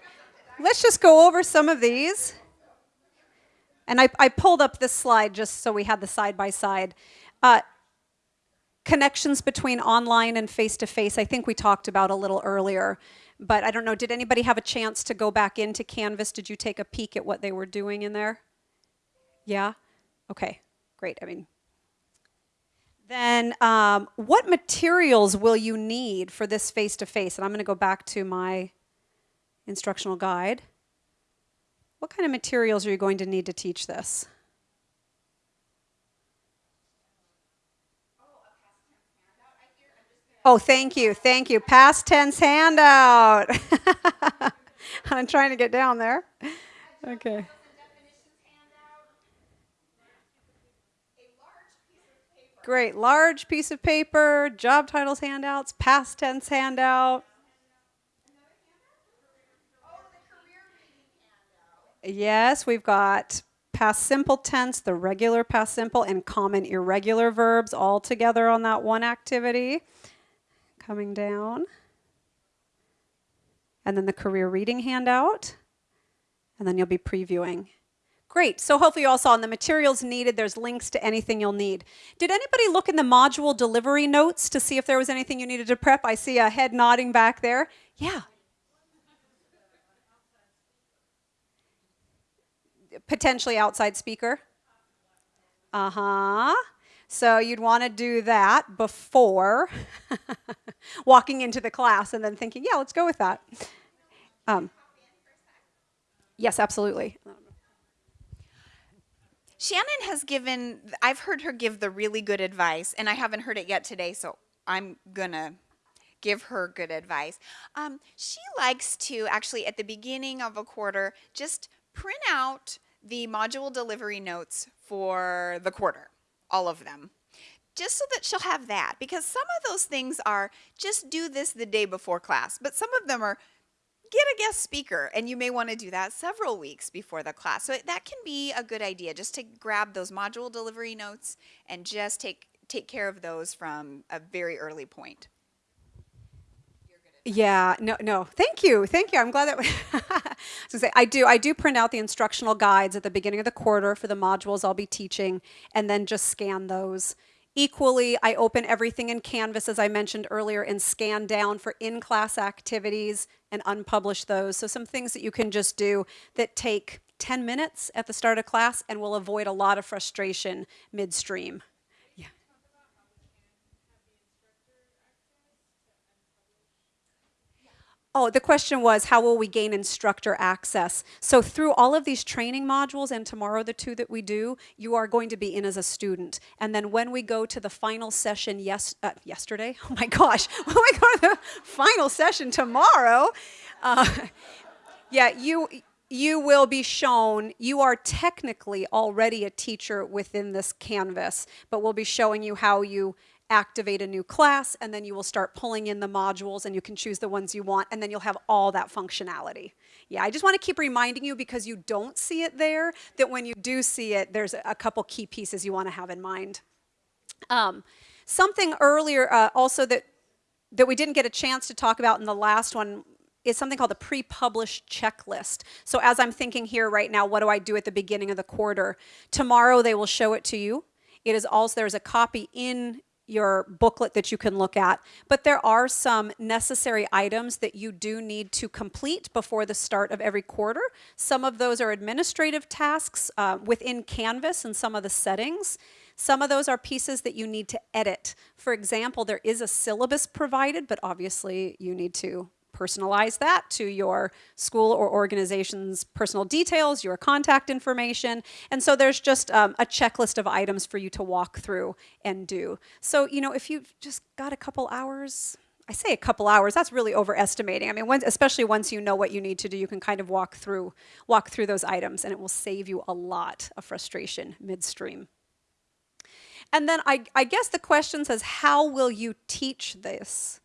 let's just go over some of these. And I, I pulled up this slide just so we had the side by side. Uh, connections between online and face-to-face, -face, I think we talked about a little earlier. But I don't know, did anybody have a chance to go back into Canvas? Did you take a peek at what they were doing in there? Yeah? Okay, great. I mean, then um, what materials will you need for this face-to-face? -face? And I'm going to go back to my instructional guide. What kind of materials are you going to need to teach this? Oh, thank you, thank you. Past tense handout. I'm trying to get down there. Okay. Great. Large piece of paper, job titles handouts, past tense handout. Yes, we've got past simple tense, the regular past simple, and common irregular verbs all together on that one activity. Coming down. And then the career reading handout. And then you'll be previewing. Great. So hopefully you all saw in the materials needed, there's links to anything you'll need. Did anybody look in the module delivery notes to see if there was anything you needed to prep? I see a head nodding back there. Yeah. Potentially outside speaker. Uh-huh. So you'd want to do that before walking into the class and then thinking, yeah, let's go with that. Um, yes, absolutely. Shannon has given, I've heard her give the really good advice, and I haven't heard it yet today, so I'm gonna give her good advice. Um, she likes to actually, at the beginning of a quarter, just print out the module delivery notes for the quarter, all of them. Just so that she'll have that, because some of those things are just do this the day before class, but some of them are get a guest speaker and you may want to do that several weeks before the class so that can be a good idea just to grab those module delivery notes and just take take care of those from a very early point Yeah, no, no. Thank you, thank you. I'm glad that. I, say, I do. I do print out the instructional guides at the beginning of the quarter for the modules I'll be teaching, and then just scan those. Equally, I open everything in Canvas, as I mentioned earlier, and scan down for in-class activities and unpublish those. So some things that you can just do that take 10 minutes at the start of class and will avoid a lot of frustration midstream. Yeah. Oh, the question was how will we gain instructor access? So through all of these training modules and tomorrow the two that we do, you are going to be in as a student. And then when we go to the final session yes uh, yesterday, oh my gosh, when we go to the final session tomorrow, uh, yeah, you you will be shown you are technically already a teacher within this canvas, but we'll be showing you how you activate a new class, and then you will start pulling in the modules and you can choose the ones you want, and then you'll have all that functionality. Yeah, I just want to keep reminding you because you don't see it there, that when you do see it, there's a couple key pieces you want to have in mind. Um, something earlier uh, also that, that we didn't get a chance to talk about in the last one is something called the pre-published checklist. So as I'm thinking here right now, what do I do at the beginning of the quarter? Tomorrow they will show it to you. It is also, there's a copy in your booklet that you can look at. But there are some necessary items that you do need to complete before the start of every quarter. Some of those are administrative tasks uh, within Canvas and some of the settings. Some of those are pieces that you need to edit. For example, there is a syllabus provided, but obviously you need to personalize that to your school or organization's personal details, your contact information. And so there's just um, a checklist of items for you to walk through and do. So, you know, if you've just got a couple hours, I say a couple hours, that's really overestimating. I mean, when, especially once you know what you need to do, you can kind of walk through, walk through those items and it will save you a lot of frustration midstream. And then I, I guess the question says, how will you teach this?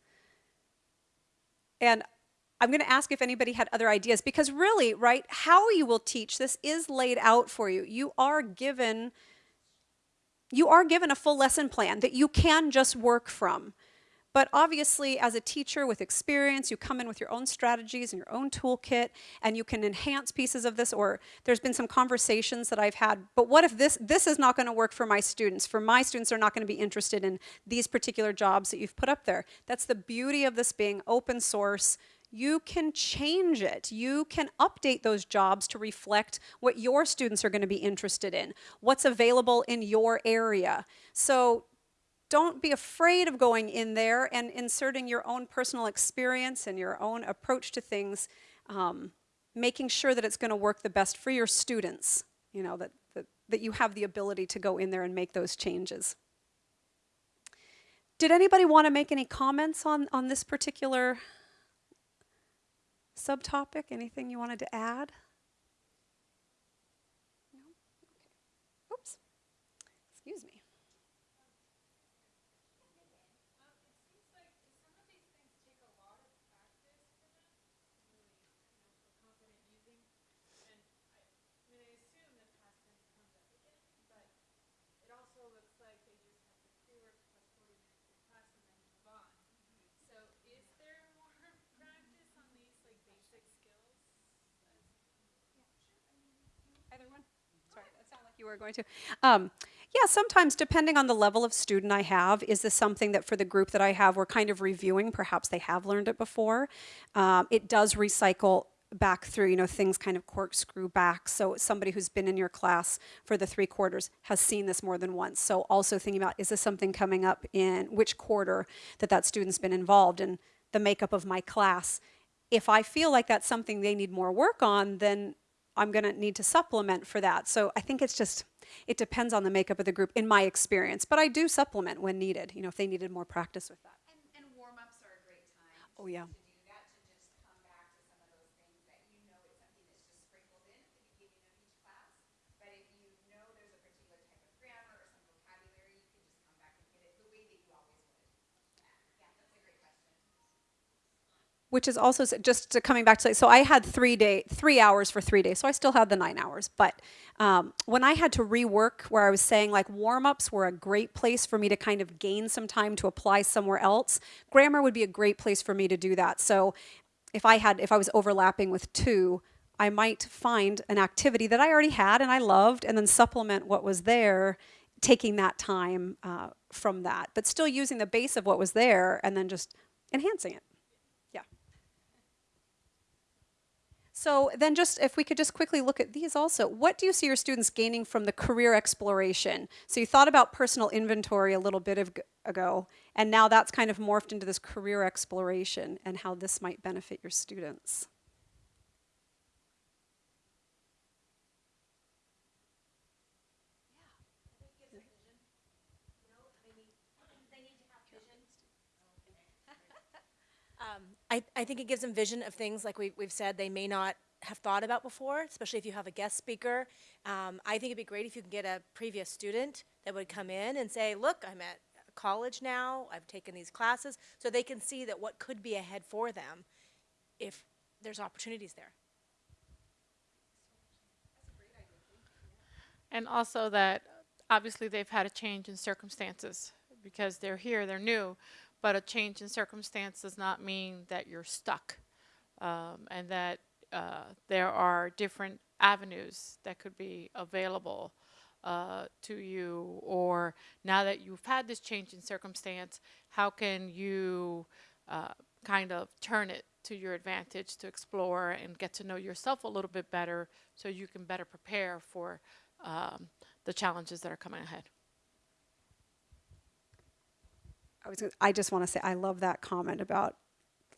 And I'm going to ask if anybody had other ideas because really, right, how you will teach this is laid out for you. You are given you are given a full lesson plan that you can just work from. But obviously, as a teacher with experience, you come in with your own strategies and your own toolkit, and you can enhance pieces of this. Or there's been some conversations that I've had, but what if this, this is not going to work for my students? For my students, they're not going to be interested in these particular jobs that you've put up there. That's the beauty of this being open source. You can change it. You can update those jobs to reflect what your students are going to be interested in, what's available in your area. So don't be afraid of going in there and inserting your own personal experience and your own approach to things, um, making sure that it's going to work the best for your students, you know, that, that, that you have the ability to go in there and make those changes. Did anybody want to make any comments on, on this particular subtopic? Anything you wanted to add? No? Okay. Oops. Excuse me. Were going to. Um, yeah, sometimes depending on the level of student I have, is this something that for the group that I have, we're kind of reviewing? Perhaps they have learned it before. Um, it does recycle back through, you know, things kind of corkscrew back. So somebody who's been in your class for the three quarters has seen this more than once. So also thinking about, is this something coming up in which quarter that that student's been involved in the makeup of my class? If I feel like that's something they need more work on, then I'm going to need to supplement for that. So I think it's just, it depends on the makeup of the group in my experience. But I do supplement when needed, you know, if they needed more practice with that. And, and warm-ups are a great time. Oh, yeah. To do that, to just come back to some of those things that you know it's something that's just sprinkled in at the beginning of each class. But if you know there's a particular type of grammar or some vocabulary, you can just come back and hit it the way that you always would. Yeah, that's a great question. Which is also just to coming back to so i had three day three hours for three days so i still had the nine hours but um, when i had to rework where i was saying like warm-ups were a great place for me to kind of gain some time to apply somewhere else grammar would be a great place for me to do that. So if i had if i was overlapping with two i might find an activity that i already had and i loved and then supplement what was there taking that time uh, from that but still using the base of what was there and then just enhancing it yeah so then just if we could just quickly look at these also, what do you see your students gaining from the career exploration? So you thought about personal inventory a little bit ago, and now that's kind of morphed into this career exploration and how this might benefit your students. I, I think it gives them vision of things like we, we've said they may not have thought about before, especially if you have a guest speaker. Um, I think it'd be great if you can get a previous student that would come in and say, look, I'm at college now, I've taken these classes, so they can see that what could be ahead for them if there's opportunities there. And also that obviously they've had a change in circumstances because they're here, they're new, but a change in circumstance does not mean that you're stuck. Um, and that uh, there are different avenues that could be available uh, to you, or now that you've had this change in circumstance, how can you uh, kind of turn it to your advantage to explore and get to know yourself a little bit better so you can better prepare for um, the challenges that are coming ahead. I was. I just want to say I love that comment about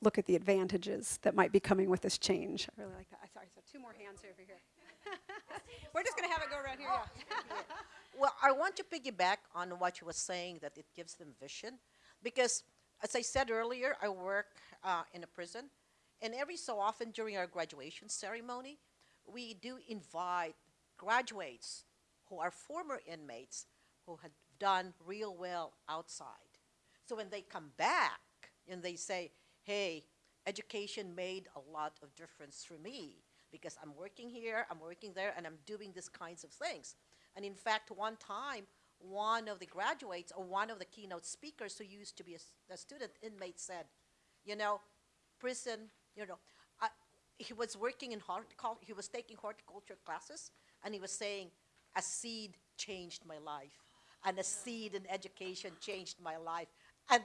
look at the advantages that might be coming with this change. I really like that. I Sorry, so two more hands over here. We're just going to have it go around here. Yeah. Well, I want to piggyback on what you were saying that it gives them vision, because as I said earlier, I work uh, in a prison, and every so often during our graduation ceremony, we do invite graduates who are former inmates who had done real well outside. So when they come back and they say, "Hey, education made a lot of difference for me because I'm working here, I'm working there, and I'm doing these kinds of things." And in fact, one time, one of the graduates or one of the keynote speakers who used to be a student inmate said, you know, prison, you know, I, he was working in horticulture, he was taking horticulture classes, and he was saying, a seed changed my life, and a seed in education changed my life. And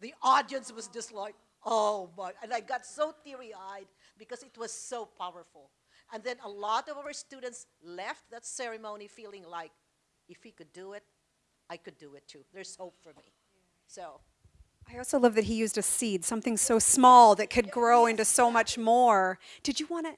the audience was just like, oh my, and I got so teary-eyed because it was so powerful. And then a lot of our students left that ceremony feeling like, if he could do it, I could do it too. There's hope for me. So, I also love that he used a seed, something so small that could grow into so much more. Did you want to?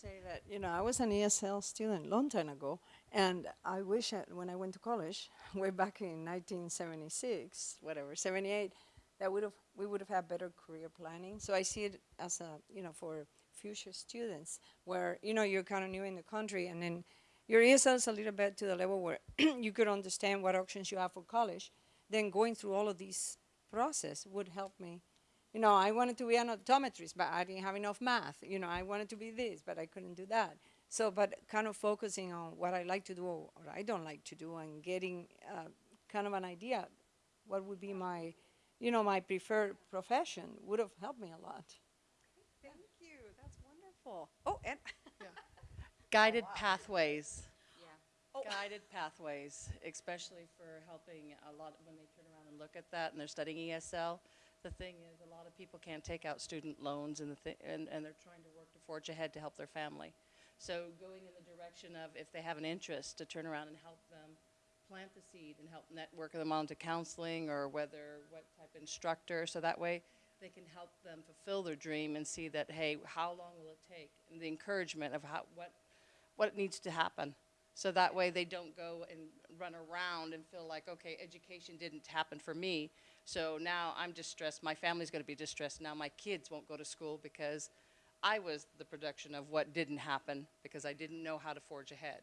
Say that you know I was an ESL student long time ago, and I wish I, when I went to college, way back in 1976, whatever 78, that would have we would have had better career planning. So I see it as a you know for future students where you know you're kind of new in the country, and then your ESL is a little bit to the level where you could understand what options you have for college. Then going through all of these process would help me you know, I wanted to be an optometrist, but I didn't have enough math. You know, I wanted to be this, but I couldn't do that. So, but kind of focusing on what I like to do or what I don't like to do and getting uh, kind of an idea what would be my, you know, my preferred profession would have helped me a lot. Thank you. That's wonderful. Oh, and guided pathways. guided pathways, especially for helping a lot, when they turn around and look at that and they're studying ESL. The thing is, a lot of people can't take out student loans and the thi- and, and they're trying to work to forge ahead to help their family. So going in the direction of if they have an interest, to turn around and help them plant the seed and help network them onto counseling or whether, what type of instructor, so that way they can help them fulfill their dream and see that, hey, how long will it take? And the encouragement of how, what, what needs to happen. So that way they don't go and run around and feel like, okay, education didn't happen for me. So now I'm distressed, my family's gonna be distressed, now my kids won't go to school because I was the production of what didn't happen because I didn't know how to forge ahead.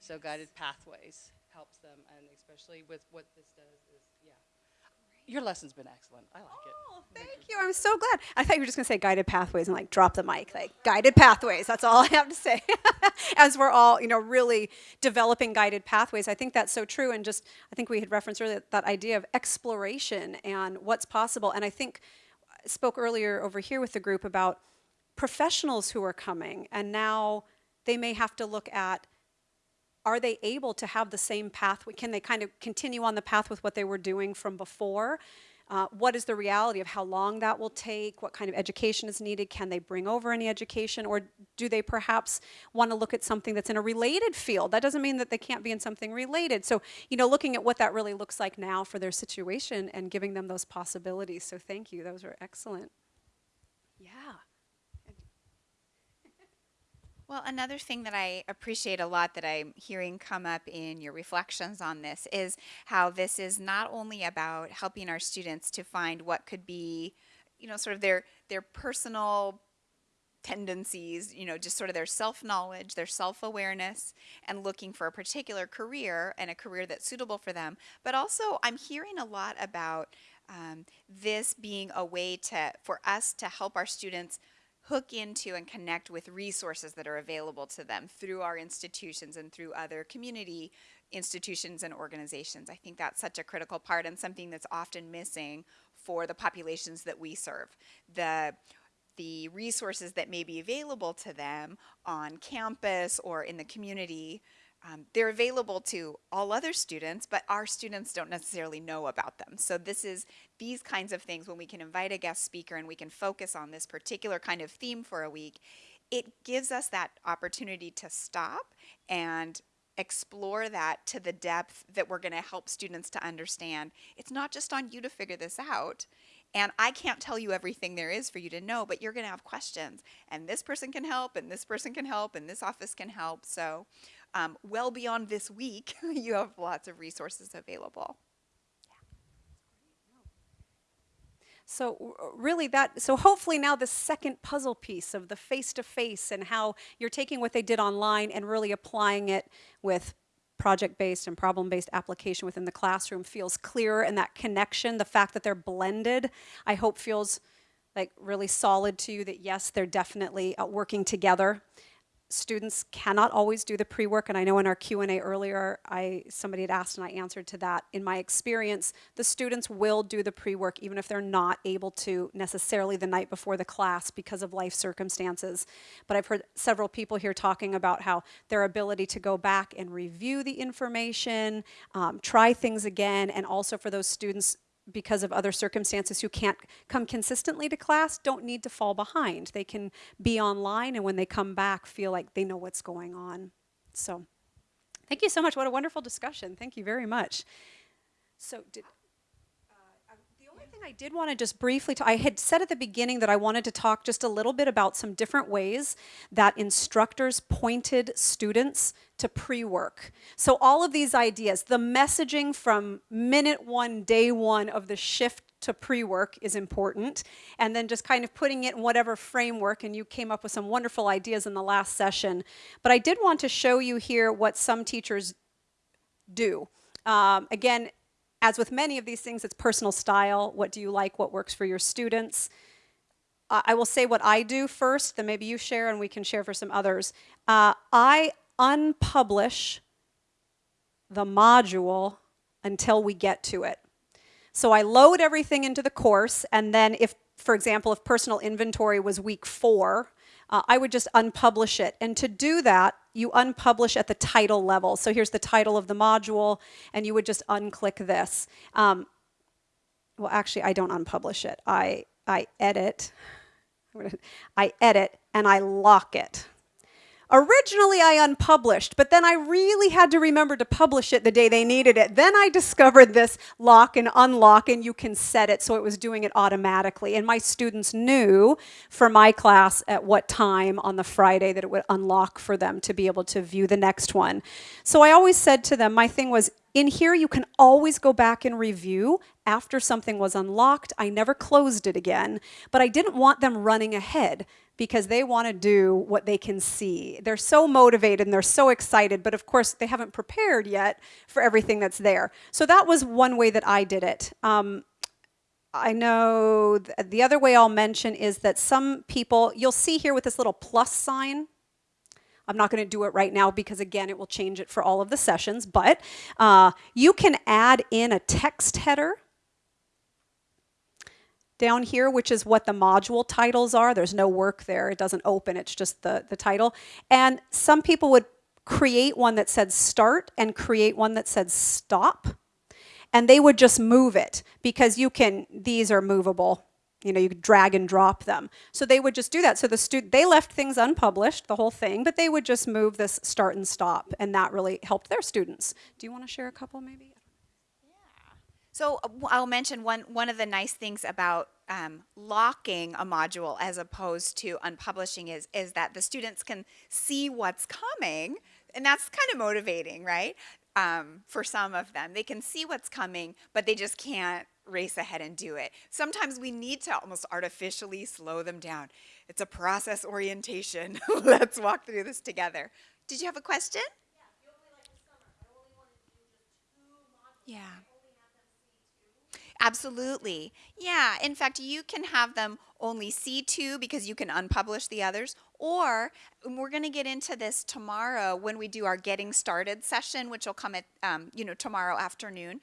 So guided pathways helps them and especially with what this does is. Your lesson's been excellent, I like it. Oh, thank you. I'm so glad. I thought you were just going to say guided pathways and like drop the mic, like guided pathways. That's all I have to say. As we're all, you know, really developing guided pathways, I think that's so true. And just, I think we had referenced earlier that idea of exploration and what's possible. And I think I spoke earlier over here with the group about professionals who are coming, and now they may have to look at are they able to have the same path? Can they kind of continue on the path with what they were doing from before? Uh, what is the reality of how long that will take? What kind of education is needed? Can they bring over any education? Or do they perhaps want to look at something that's in a related field? That doesn't mean that they can't be in something related. So, you know, looking at what that really looks like now for their situation and giving them those possibilities. So, thank you. Those were excellent. Yeah. Well, another thing that I appreciate a lot that I'm hearing come up in your reflections on this is how this is not only about helping our students to find what could be, you know, sort of their their personal tendencies, you know, just sort of their self-knowledge, their self-awareness and looking for a particular career and a career that's suitable for them. But also I'm hearing a lot about um, this being a way to for us to help our students hook into and connect with resources that are available to them through our institutions and through other community institutions and organizations. I think that's such a critical part and something that's often missing for the populations that we serve. The the resources that may be available to them on campus or in the community um, they're available to all other students, but our students don't necessarily know about them. So this is these kinds of things when we can invite a guest speaker and we can focus on this particular kind of theme for a week, it gives us that opportunity to stop and explore that to the depth that we're going to help students to understand. It's not just on you to figure this out. And I can't tell you everything there is for you to know, but you're going to have questions. And this person can help, and this person can help, and this office can help. So um, well beyond this week, you have lots of resources available. So really that, so hopefully now the second puzzle piece of the face-to-face -face and how you're taking what they did online and really applying it with project-based and problem-based application within the classroom feels clearer and that connection, the fact that they're blended, I hope feels like really solid to you that yes, they're definitely uh, working together students cannot always do the pre-work and I know in our Q&A earlier I somebody had asked and I answered to that. In my experience the students will do the pre-work even if they're not able to necessarily the night before the class because of life circumstances. But I've heard several people here talking about how their ability to go back and review the information um, try things again and also for those students because of other circumstances who can't come consistently to class don't need to fall behind. They can be online and when they come back feel like they know what's going on. So thank you so much. What a wonderful discussion. Thank you very much. So did, I did want to just briefly, I had said at the beginning that I wanted to talk just a little bit about some different ways that instructors pointed students to pre-work. So all of these ideas, the messaging from minute one, day one of the shift to pre-work is important and then just kind of putting it in whatever framework and you came up with some wonderful ideas in the last session. But I did want to show you here what some teachers do. Um, again, as with many of these things, it's personal style. What do you like? What works for your students? Uh, I will say what I do first, then maybe you share and we can share for some others. Uh, I unpublish the module until we get to it. So I load everything into the course and then if, for example, if personal inventory was week four, uh, I would just unpublish it. And to do that, you unpublish at the title level. So here's the title of the module, and you would just unclick this. Um, well, actually, I don't unpublish it. I, I edit, I edit, and I lock it. Originally, I unpublished, but then I really had to remember to publish it the day they needed it. Then I discovered this lock and unlock, and you can set it so it was doing it automatically. And my students knew for my class at what time on the Friday that it would unlock for them to be able to view the next one. So I always said to them, my thing was, in here, you can always go back and review after something was unlocked. I never closed it again, but I didn't want them running ahead because they want to do what they can see. They're so motivated and they're so excited, but of course they haven't prepared yet for everything that's there. So that was one way that I did it. Um, I know th the other way I'll mention is that some people, you'll see here with this little plus sign, I'm not going to do it right now because again, it will change it for all of the sessions, but uh, you can add in a text header down here, which is what the module titles are. There's no work there. It doesn't open. It's just the, the title. And some people would create one that said start and create one that said stop. And they would just move it because you can, these are movable. You know, you could drag and drop them. So they would just do that. So the student, they left things unpublished, the whole thing, but they would just move this start and stop. And that really helped their students. Do you want to share a couple maybe? So uh, I'll mention one one of the nice things about um, locking a module as opposed to unpublishing is is that the students can see what's coming, and that's kind of motivating, right? Um, for some of them, they can see what's coming, but they just can't race ahead and do it. Sometimes we need to almost artificially slow them down. It's a process orientation. Let's walk through this together. Did you have a question? Yeah. Absolutely. Yeah. In fact, you can have them only see two because you can unpublish the others. Or and we're going to get into this tomorrow when we do our getting started session, which will come at um, you know tomorrow afternoon.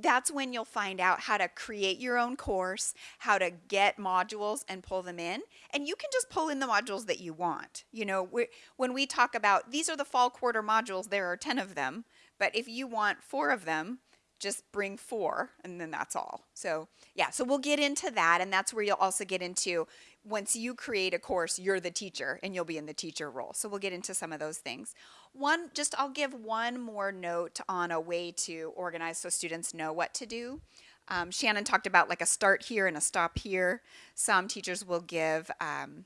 That's when you'll find out how to create your own course, how to get modules and pull them in. And you can just pull in the modules that you want. You know, when we talk about these are the fall quarter modules, there are 10 of them. But if you want four of them, just bring four and then that's all. So yeah, so we'll get into that and that's where you'll also get into once you create a course, you're the teacher and you'll be in the teacher role. So we'll get into some of those things. One, just I'll give one more note on a way to organize so students know what to do. Um, Shannon talked about like a start here and a stop here. Some teachers will give um,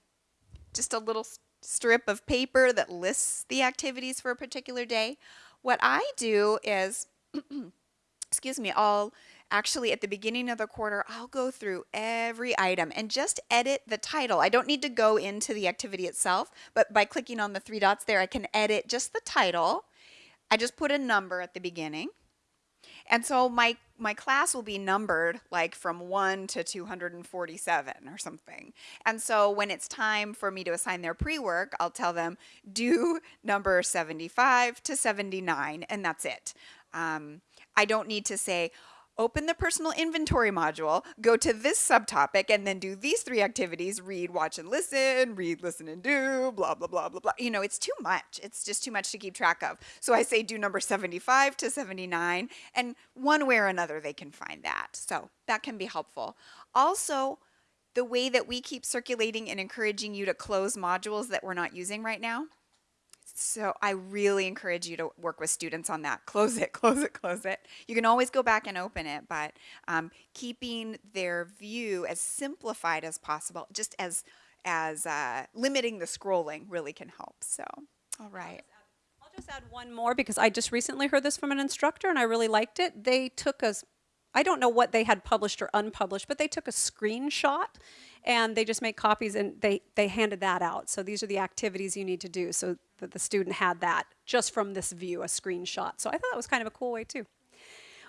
just a little strip of paper that lists the activities for a particular day. What I do is excuse me, I'll actually at the beginning of the quarter, I'll go through every item and just edit the title. I don't need to go into the activity itself, but by clicking on the three dots there, I can edit just the title. I just put a number at the beginning. And so my, my class will be numbered like from 1 to 247 or something. And so when it's time for me to assign their pre-work, I'll tell them do number 75 to 79 and that's it. Um, I don't need to say, open the personal inventory module, go to this subtopic, and then do these three activities, read, watch, and listen, read, listen, and do, blah, blah, blah, blah, blah. You know, it's too much. It's just too much to keep track of. So I say do number 75 to 79, and one way or another they can find that. So that can be helpful. Also, the way that we keep circulating and encouraging you to close modules that we're not using right now, so I really encourage you to work with students on that. Close it, close it, close it. You can always go back and open it, but um, keeping their view as simplified as possible, just as as uh, limiting the scrolling really can help. So, all right. I'll just add one more because I just recently heard this from an instructor and I really liked it. They took a, I don't know what they had published or unpublished, but they took a screenshot and they just make copies and they, they handed that out. So these are the activities you need to do. So that the student had that just from this view, a screenshot. So I thought that was kind of a cool way too.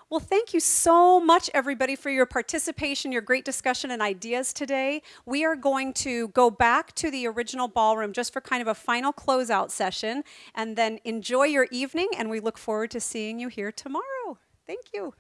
Well, thank you so much, everybody, for your participation, your great discussion and ideas today. We are going to go back to the original ballroom just for kind of a final closeout session, and then enjoy your evening, and we look forward to seeing you here tomorrow. Thank you.